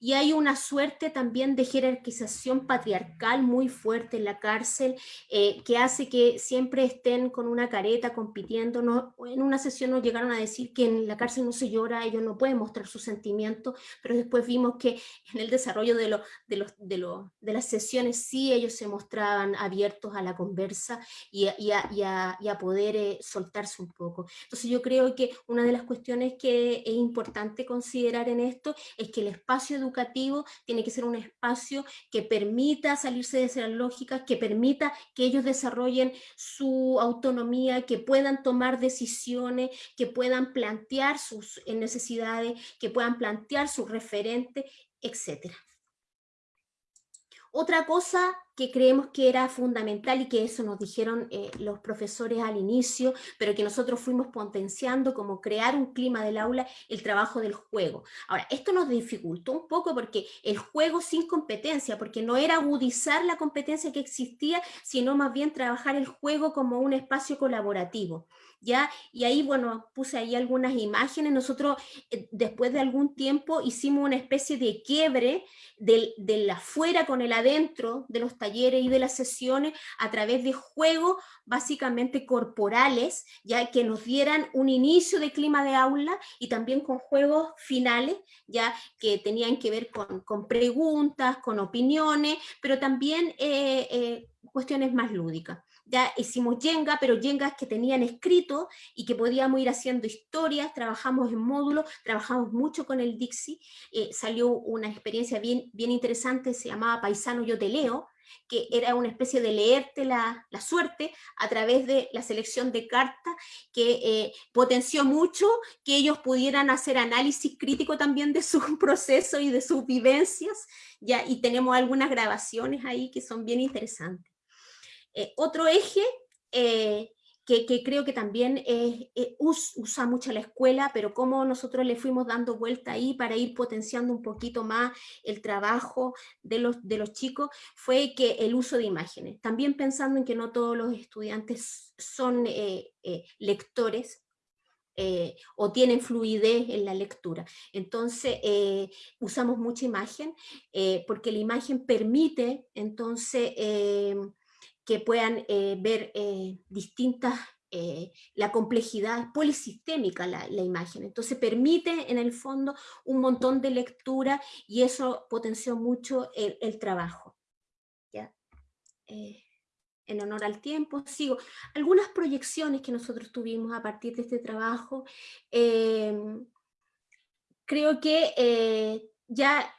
[SPEAKER 5] y hay una suerte también de jerarquización patriarcal muy fuerte en la cárcel, eh, que hace que siempre estén con una careta compitiendo. No, en una sesión nos llegaron a decir que en la cárcel no se llora, ellos no pueden mostrar sus sentimientos, pero después vimos que en el desarrollo de, de, los, de, de las sesiones sí ellos se mostraban abiertos a la conversa y a, y a, poder eh, soltarse un poco. Entonces yo creo que una de las cuestiones que es importante considerar en esto es que les espacio educativo tiene que ser un espacio que permita salirse de esas lógicas, que permita que ellos desarrollen su autonomía, que puedan tomar decisiones, que puedan plantear sus necesidades, que puedan plantear sus referentes, etcétera. Otra cosa que creemos que era fundamental y que eso nos dijeron eh, los profesores al inicio, pero que nosotros fuimos potenciando como crear un clima del aula, el trabajo del juego. Ahora, esto nos dificultó un poco porque el juego sin competencia, porque no era agudizar la competencia que existía, sino más bien trabajar el juego como un espacio colaborativo. ¿ya? Y ahí, bueno, puse ahí algunas imágenes. Nosotros, eh, después de algún tiempo, hicimos una especie de quiebre del, del, afuera con el adentro de los talleres y de las sesiones a través de juegos básicamente corporales, ya que nos dieran un inicio de clima de aula y también con juegos finales, ya que tenían que ver con, con preguntas, con opiniones, pero también eh, eh, cuestiones más lúdicas. Ya hicimos Jenga, pero Jengas que tenían escrito y que podíamos ir haciendo historias, trabajamos en módulos, trabajamos mucho con el Dixie, eh, salió una experiencia bien, bien interesante, se llamaba Paisano Yo Te Leo, que era una especie de leerte la, suerte a través de la selección de cartas, que eh, potenció mucho que ellos pudieran hacer análisis crítico también de su (laughs) proceso y de sus vivencias, ya, y tenemos algunas grabaciones ahí que son bien interesantes. Eh, otro eje eh, que, creo que también usa mucho la escuela, pero cómo nosotros le fuimos dando vuelta ahí para ir potenciando un poquito más el trabajo de los, de los chicos, fue que el uso de imágenes. También pensando en que no todos los estudiantes son eh, eh, lectores, eh, o tienen fluidez en la lectura. Entonces, usamos mucha imagen, porque la imagen permite, entonces, que puedan eh, ver eh, distintas, eh, la complejidad polisistémica la, la, imagen. Entonces permite en el fondo un montón de lectura y eso potenció mucho el, el trabajo. ¿ya? en honor al tiempo, sigo. Algunas proyecciones que nosotros tuvimos a partir de este trabajo, em, creo que ya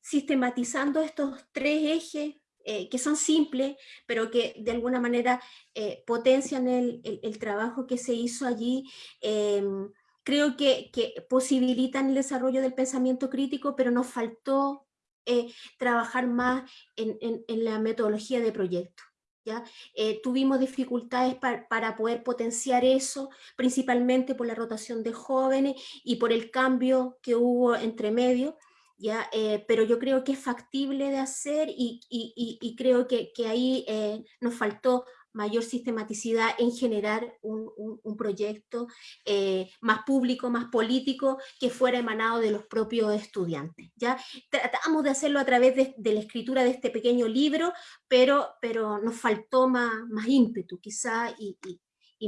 [SPEAKER 5] sistematizando estos tres ejes eh, que son simples, pero que de alguna manera eh, potencian el, trabajo que se hizo allí, em, creo que, posibilitan el desarrollo del pensamiento crítico, pero nos faltó eh, trabajar más en, la metodología de proyecto. ¿Ya? tuvimos dificultades para poder potenciar eso, principalmente por la rotación de jóvenes y por el cambio que hubo entre medio, ¿ya? Eh, pero yo creo que es factible de hacer y, creo que, ahí eh, nos faltó mayor sistematicidad en generar un, proyecto eh, más público, más político, que fuera emanado de los propios estudiantes. ¿ya? Tratamos de hacerlo a través de, la escritura de este pequeño libro, pero, pero nos faltó más, más ímpetu quizá y,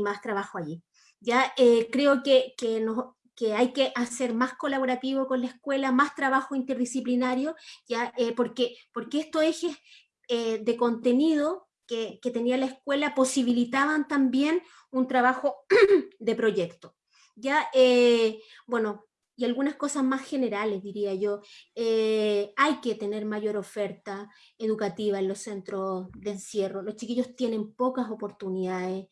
[SPEAKER 5] más trabajo allí. Ya creo que, que nos, que hay que hacer más colaborativo con la escuela, más trabajo interdisciplinario, ya, eh, porque, porque estos ejes eh, de contenido que, tenía la escuela posibilitaban también un trabajo (clears throat) de proyecto. Ya, eh, bueno, y algunas cosas más generales, diría yo. hay que tener mayor oferta educativa en los centros de encierro. Los chiquillos tienen pocas oportunidades.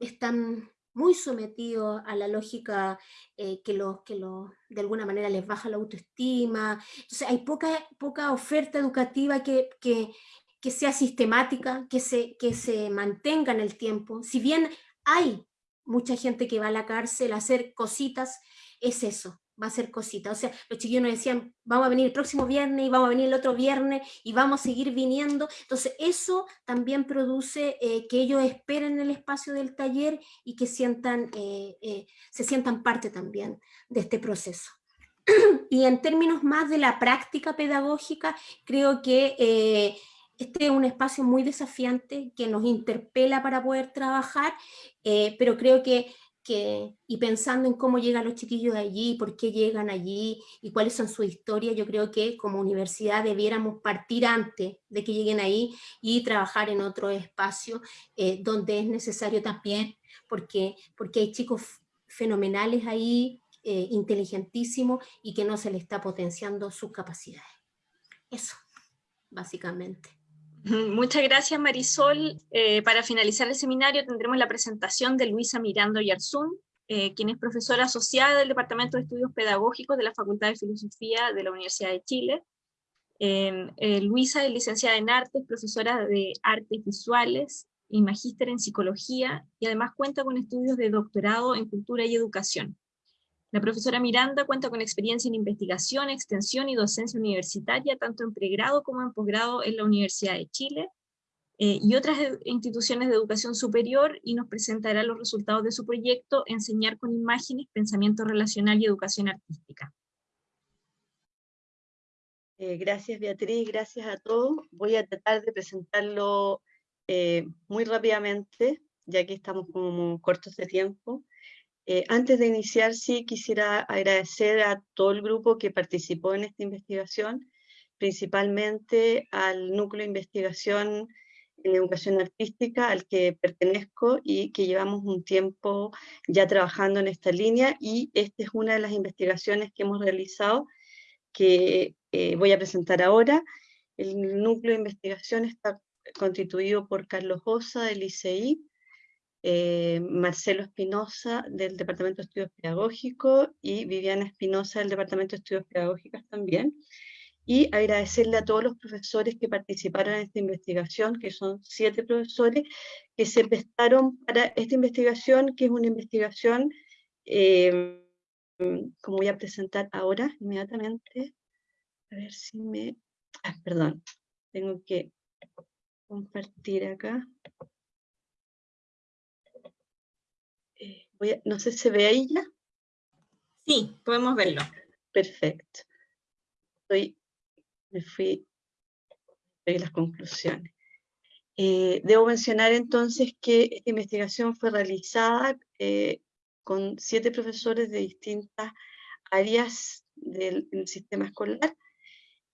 [SPEAKER 5] están muy sometidos a la lógica eh, que, los, que los, de alguna manera les baja la autoestima. Entonces hay poca, poca oferta educativa que, que, que sea sistemática, que se, que se mantenga en el tiempo. Si bien hay mucha gente que va a la cárcel a hacer cositas, es eso, va a ser cosita. O sea, los chiquillos nos decían, vamos a venir el próximo viernes y vamos a venir el otro viernes y vamos a seguir viniendo. Entonces eso también produce eh, que ellos esperen el espacio del taller y que sientan, eh, eh, se sientan parte también de este proceso. (clears throat) y en términos más de la práctica pedagógica, creo que este es un espacio muy desafiante que nos interpela para poder trabajar, pero creo que y pensando en cómo llegan los chiquillos de allí, por qué llegan allí y cuáles son sus historias, yo creo que como universidad debiéramos partir antes de que lleguen ahí y trabajar en otro espacio eh, donde es necesario también, porque, porque hay chicos fenomenales ahí, eh, inteligentísimos y que no se les está potenciando sus capacidades. Eso, básicamente. (laughs)
[SPEAKER 1] Muchas gracias Marisol. Eh, para finalizar el seminario tendremos la presentación de Luisa Mirando Yarzún, eh, quien es profesora asociada del Departamento de Estudios Pedagógicos de la Facultad de Filosofía de la Universidad de Chile. Eh, Luisa es licenciada en Artes, profesora de Artes Visuales y magíster en Psicología, y además cuenta con estudios de doctorado en Cultura y Educación. La profesora Miranda cuenta con experiencia en investigación, extensión y docencia universitaria, tanto en pregrado como en posgrado en la Universidad de Chile eh, y otras instituciones de educación superior, y nos presentará los resultados de su proyecto Enseñar con imágenes, pensamiento relacional y educación artística.
[SPEAKER 6] Eh, gracias Beatriz, gracias a todos. Voy a tratar de presentarlo eh, muy rápidamente, ya que estamos como cortos de tiempo. Eh, antes de iniciar, sí quisiera agradecer a todo el grupo que participó en esta investigación, principalmente al Núcleo de Investigación en Educación Artística al que pertenezco y que llevamos un tiempo ya trabajando en esta línea y esta es una de las investigaciones que hemos realizado que eh, voy a presentar ahora. El núcleo de investigación está constituido por Carlos Osa del ICI, eh, Marcelo Espinosa del Departamento de Estudios Pedagógicos y Viviana Espinosa del Departamento de Estudios Pedagógicos también. Y agradecerle a todos los profesores que participaron en esta investigación, que son siete profesores, que se prestaron para esta investigación, que es una investigación, eh, como voy a presentar ahora, inmediatamente. A ver si me... Ah, perdón, tengo que compartir acá. Eh, no sé, ¿se ve ahí ya?
[SPEAKER 1] Sí, podemos verlo.
[SPEAKER 6] Perfecto. me fui a las conclusiones. Eh, debo mencionar entonces que esta investigación fue realizada eh, con siete profesores de distintas áreas del, sistema escolar.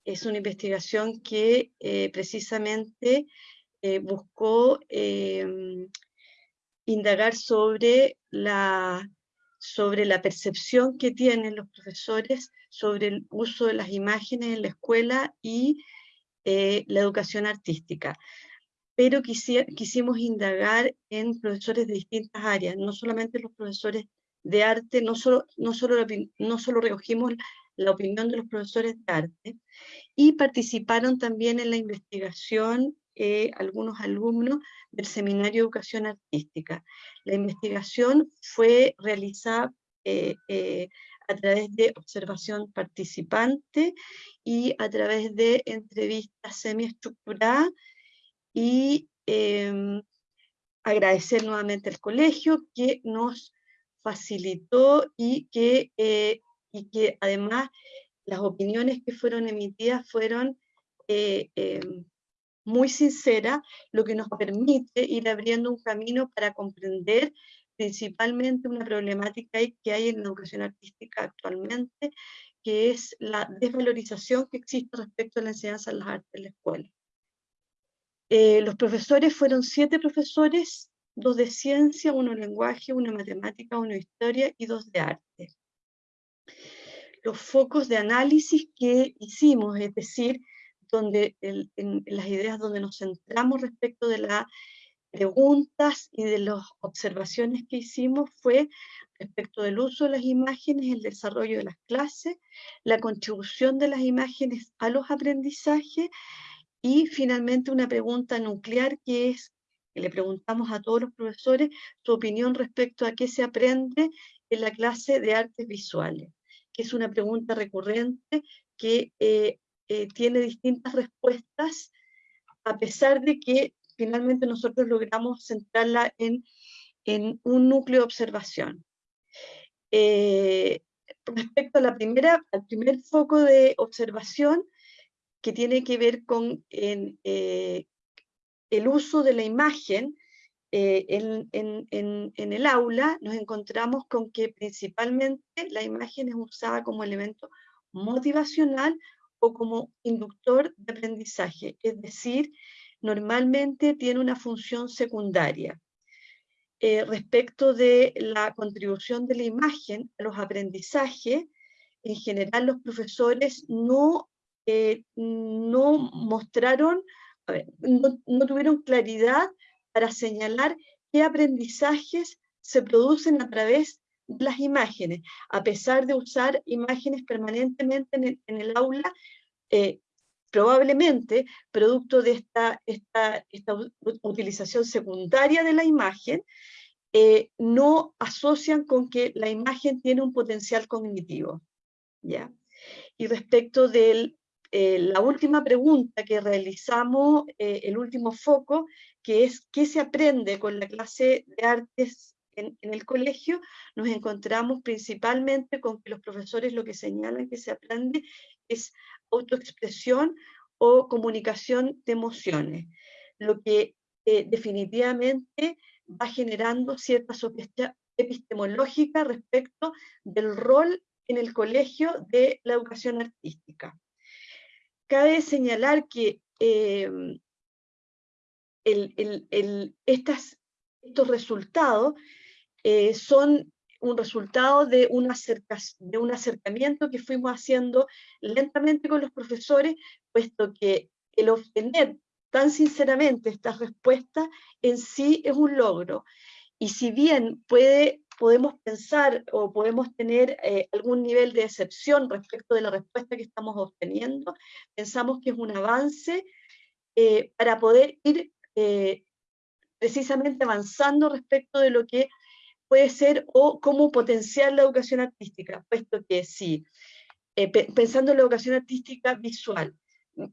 [SPEAKER 6] Es una investigación que precisamente buscó indagar sobre la, sobre la percepción que tienen los profesores sobre el uso de las imágenes en la escuela y eh, la educación artística. Pero quisimos indagar en profesores de distintas áreas, no solamente los profesores de arte, no solo, no solo, no solo recogimos la opinión de los profesores de arte, y participaron también en la investigación eh, algunos alumnos del Seminario de Educación Artística. La investigación fue realizada eh, eh, a través de observación participante y a través de entrevistas semiestructuradas y em, agradecer nuevamente al colegio que nos facilitó y que, y que además las opiniones que fueron emitidas fueron em, muy sincera, lo que nos permite ir abriendo un camino para comprender principalmente una problemática que hay en la educación artística actualmente, que es la desvalorización que existe respecto a la enseñanza de las artes en la escuela. Eh, los profesores fueron siete profesores, dos de ciencia, uno de lenguaje, uno de matemática, uno de historia y dos de arte. Los focos de análisis que hicimos, es decir, donde en, las ideas donde nos centramos respecto de las preguntas y de las observaciones que hicimos fue respecto del uso de las imágenes, el desarrollo de las clases, la contribución de las imágenes a los aprendizajes y finalmente una pregunta nuclear que es, que le preguntamos a todos los profesores su opinión respecto a qué se aprende en la clase de artes visuales, que es una pregunta recurrente que eh, eh, tiene distintas respuestas, a pesar de que finalmente nosotros logramos centrarla en, en un núcleo de observación. Eh, respecto a la primera, al primer foco de observación, que tiene que ver con eh, el uso de la imagen en, en, en, el aula, nos encontramos con que principalmente la imagen es usada como elemento motivacional o como inductor de aprendizaje, es decir, normalmente tiene una función secundaria. Eh, respecto de la contribución de la imagen a los aprendizajes, en general los profesores no, eh, no mostraron, no, tuvieron claridad para señalar qué aprendizajes se producen a través las imágenes, a pesar de usar imágenes permanentemente en el, aula, eh, probablemente producto de esta, esta, esta, utilización secundaria de la imagen, eh, no asocian con que la imagen tiene un potencial cognitivo. ¿ya? Y respecto de eh, la última pregunta que realizamos, el último foco, que es ¿qué se aprende con la clase de artes en, el colegio nos encontramos principalmente con que los profesores lo que señalan que se aprende es autoexpresión o comunicación de emociones, lo que eh, definitivamente va generando cierta epistemológica respecto del rol en el colegio de la educación artística. Cabe señalar que em, estas, estos resultados eh, son un resultado de un, de un acercamiento que fuimos haciendo lentamente con los profesores, puesto que el obtener tan sinceramente esta respuesta en sí es un logro. Y si bien puede, podemos pensar o podemos tener eh, algún nivel de excepción respecto de la respuesta que estamos obteniendo, pensamos que es un avance eh, para poder ir eh, precisamente avanzando respecto de lo que puede ser o cómo potenciar la educación artística, puesto que sí, pensando en la educación artística visual,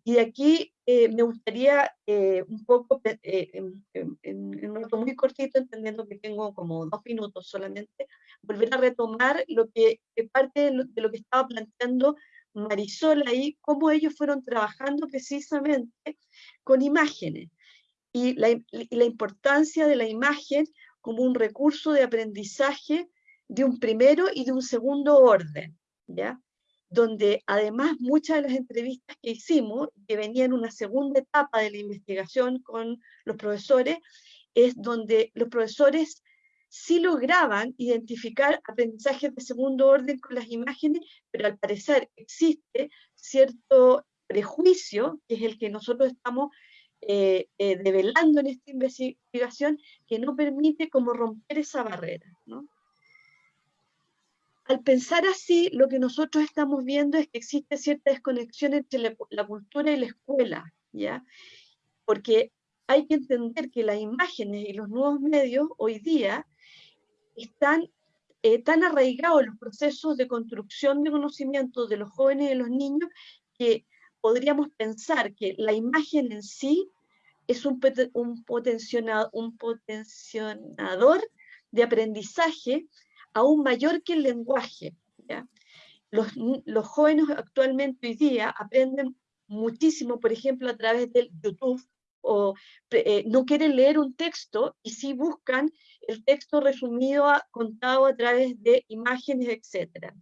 [SPEAKER 6] y aquí eh, me gustaría eh, un poco, eh, en, un rato muy cortito, entendiendo que tengo como dos minutos solamente, volver a retomar lo que parte de lo, que estaba planteando Marisol ahí, cómo ellos fueron trabajando precisamente con imágenes. Y la importancia de la imagen como un recurso de aprendizaje de un primero y de un segundo orden, ¿ya? donde además muchas de las entrevistas que hicimos, que venían en una segunda etapa de la investigación con los profesores, es donde los profesores sí lograban identificar aprendizajes de segundo orden con las imágenes, pero al parecer existe cierto prejuicio, que es el que nosotros estamos eh, eh, develando en esta investigación, que no permite como romper esa barrera. al pensar así, lo que nosotros estamos viendo es que existe cierta desconexión entre la, cultura y la escuela, ¿ya? Porque hay que entender que las imágenes y los nuevos medios hoy día están eh, tan arraigados en los procesos de construcción de conocimiento de los jóvenes y de los niños que podríamos pensar que la imagen en sí es un, un, un potenciador de aprendizaje aún mayor que el lenguaje. Los, los, jóvenes actualmente hoy día aprenden muchísimo, por ejemplo, a través del YouTube, o eh, no quieren leer un texto y sí buscan el texto resumido, contado a través de imágenes, etc.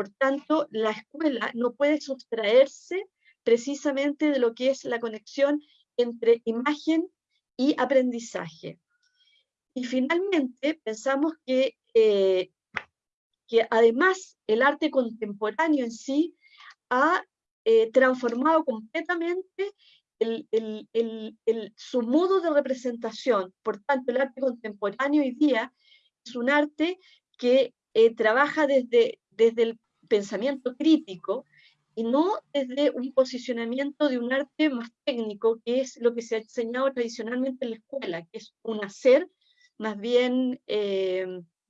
[SPEAKER 6] Por tanto, la escuela no puede sustraerse precisamente de lo que es la conexión entre imagen y aprendizaje. Y finalmente pensamos que eh, que además el arte contemporáneo en sí ha eh, transformado completamente su modo de representación. Por tanto, el arte contemporáneo hoy día es un arte que eh, trabaja desde, desde el pensamiento crítico y no desde un posicionamiento de un arte más técnico, que es lo que se ha enseñado tradicionalmente en la escuela, que es un hacer más bien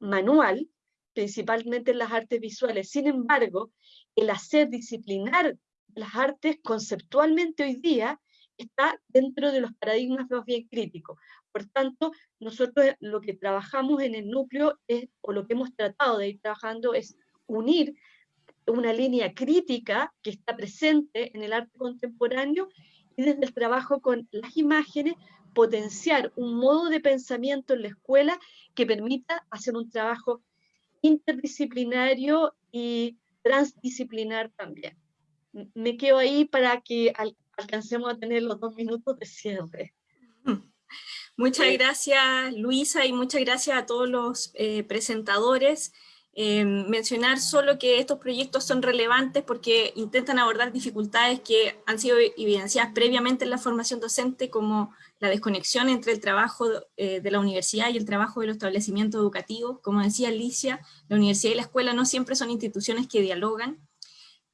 [SPEAKER 6] manual, principalmente en las artes visuales. Sin embargo, el hacer disciplinar las artes conceptualmente hoy día está dentro de los paradigmas más bien críticos. Por tanto, nosotros lo que trabajamos en el núcleo es, o lo que hemos tratado de ir trabajando es unir una línea crítica que está presente en el arte contemporáneo y desde el trabajo con las imágenes potenciar un modo de pensamiento en la escuela que permita hacer un trabajo interdisciplinario y transdisciplinar también. Me quedo ahí para que alcancemos a tener los dos minutos de cierre.
[SPEAKER 1] Muchas gracias Luisa y muchas gracias a todos los eh, presentadores. Eh, mencionar solo que estos proyectos son relevantes porque intentan abordar dificultades que han sido evidenciadas previamente en la formación docente como la desconexión entre el trabajo eh, de la universidad y el trabajo de los establecimientos educativos. Como decía Alicia, la universidad y la escuela no siempre son instituciones que dialogan,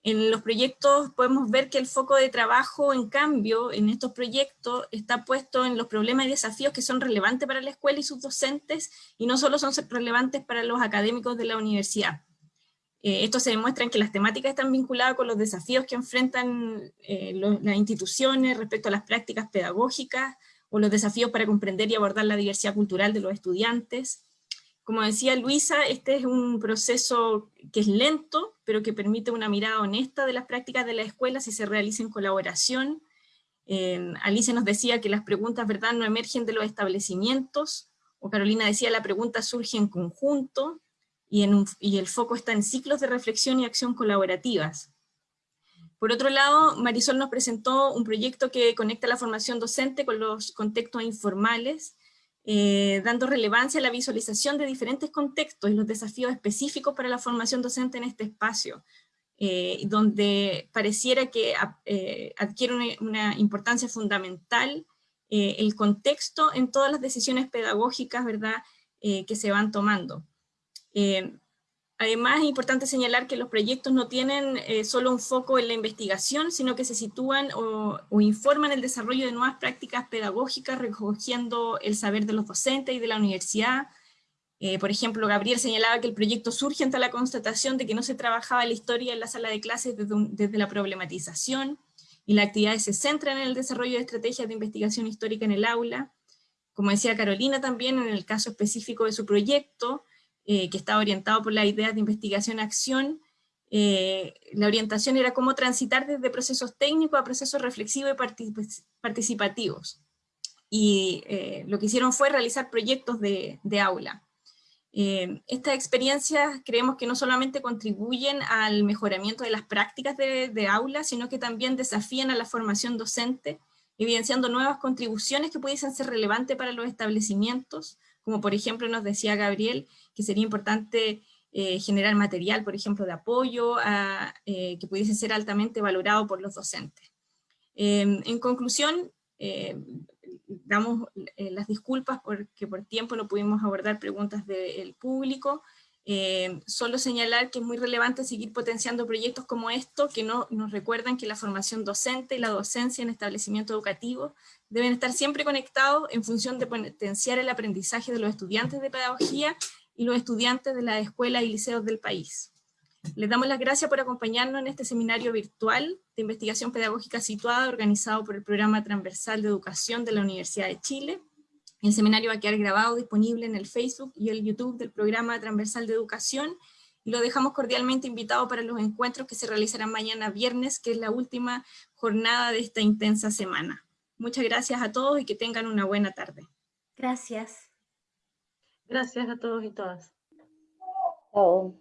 [SPEAKER 1] en los proyectos podemos ver que el foco de trabajo, en cambio, en estos proyectos está puesto en los problemas y desafíos que son relevantes para la escuela y sus docentes, y no solo son relevantes para los académicos de la universidad. Eh, esto se demuestra en que las temáticas están vinculadas con los desafíos que enfrentan eh, las instituciones respecto a las prácticas pedagógicas, o los desafíos para comprender y abordar la diversidad cultural de los estudiantes, como decía Luisa, este es un proceso que es lento, pero que permite una mirada honesta de las prácticas de la escuela si se realiza en colaboración. Eh, Alicia nos decía que las preguntas ¿verdad? no emergen de los establecimientos, o Carolina decía la pregunta surge en conjunto, y el foco está en ciclos de reflexión y acción colaborativas. Por otro lado, Marisol nos presentó un proyecto que conecta la formación docente con los contextos informales, eh, dando relevancia a la visualización de diferentes contextos y los desafíos específicos para la formación docente en este espacio. donde pareciera que adquiere una, importancia fundamental el contexto en todas las decisiones pedagógicas ¿verdad? que se van tomando. Además, es importante señalar que los proyectos no tienen eh, solo un foco en la investigación, sino que se sitúan o, informan el desarrollo de nuevas prácticas pedagógicas, recogiendo el saber de los docentes y de la universidad. Eh, por ejemplo, Gabriel señalaba que el proyecto surge ante la constatación de que no se trabajaba la historia en la sala de clases desde, desde la problematización, y las actividades se centran en el desarrollo de estrategias de investigación histórica en el aula. Como decía Carolina también, en el caso específico de su proyecto, eh, que estaba orientado por las ideas de investigación-acción, eh, la orientación era cómo transitar desde procesos técnicos a procesos reflexivos y participativos. Y eh, lo que hicieron fue realizar proyectos de, aula. estas experiencias creemos que no solamente contribuyen al mejoramiento de las prácticas de, de aula, sino que también desafían a la formación docente, evidenciando nuevas contribuciones que pudiesen ser relevantes para los establecimientos, como por ejemplo nos decía Gabriel, que sería importante eh, generar material, por ejemplo, de apoyo, eh, que pudiese ser altamente valorado por los docentes. Em, en conclusión, eh, damos las disculpas porque por tiempo no pudimos abordar preguntas del público, solo señalar que es muy relevante seguir potenciando proyectos como estos que no, nos recuerdan que la formación docente y la docencia en establecimientos educativos deben estar siempre conectados en función de potenciar el aprendizaje de los estudiantes de pedagogía y los estudiantes de las escuelas y liceos del país. Les damos las gracias por acompañarnos en este seminario virtual de investigación pedagógica situada, organizado por el Programa Transversal de Educación de la Universidad de Chile. El seminario va a quedar grabado, disponible en el Facebook y el YouTube del Programa Transversal de Educación, y lo dejamos cordialmente invitado para los encuentros que se realizarán mañana viernes, que es la última jornada de esta intensa semana. Muchas gracias a todos y que tengan una buena tarde.
[SPEAKER 5] Gracias.
[SPEAKER 4] Gracias a todos y todas.
[SPEAKER 2] Chao.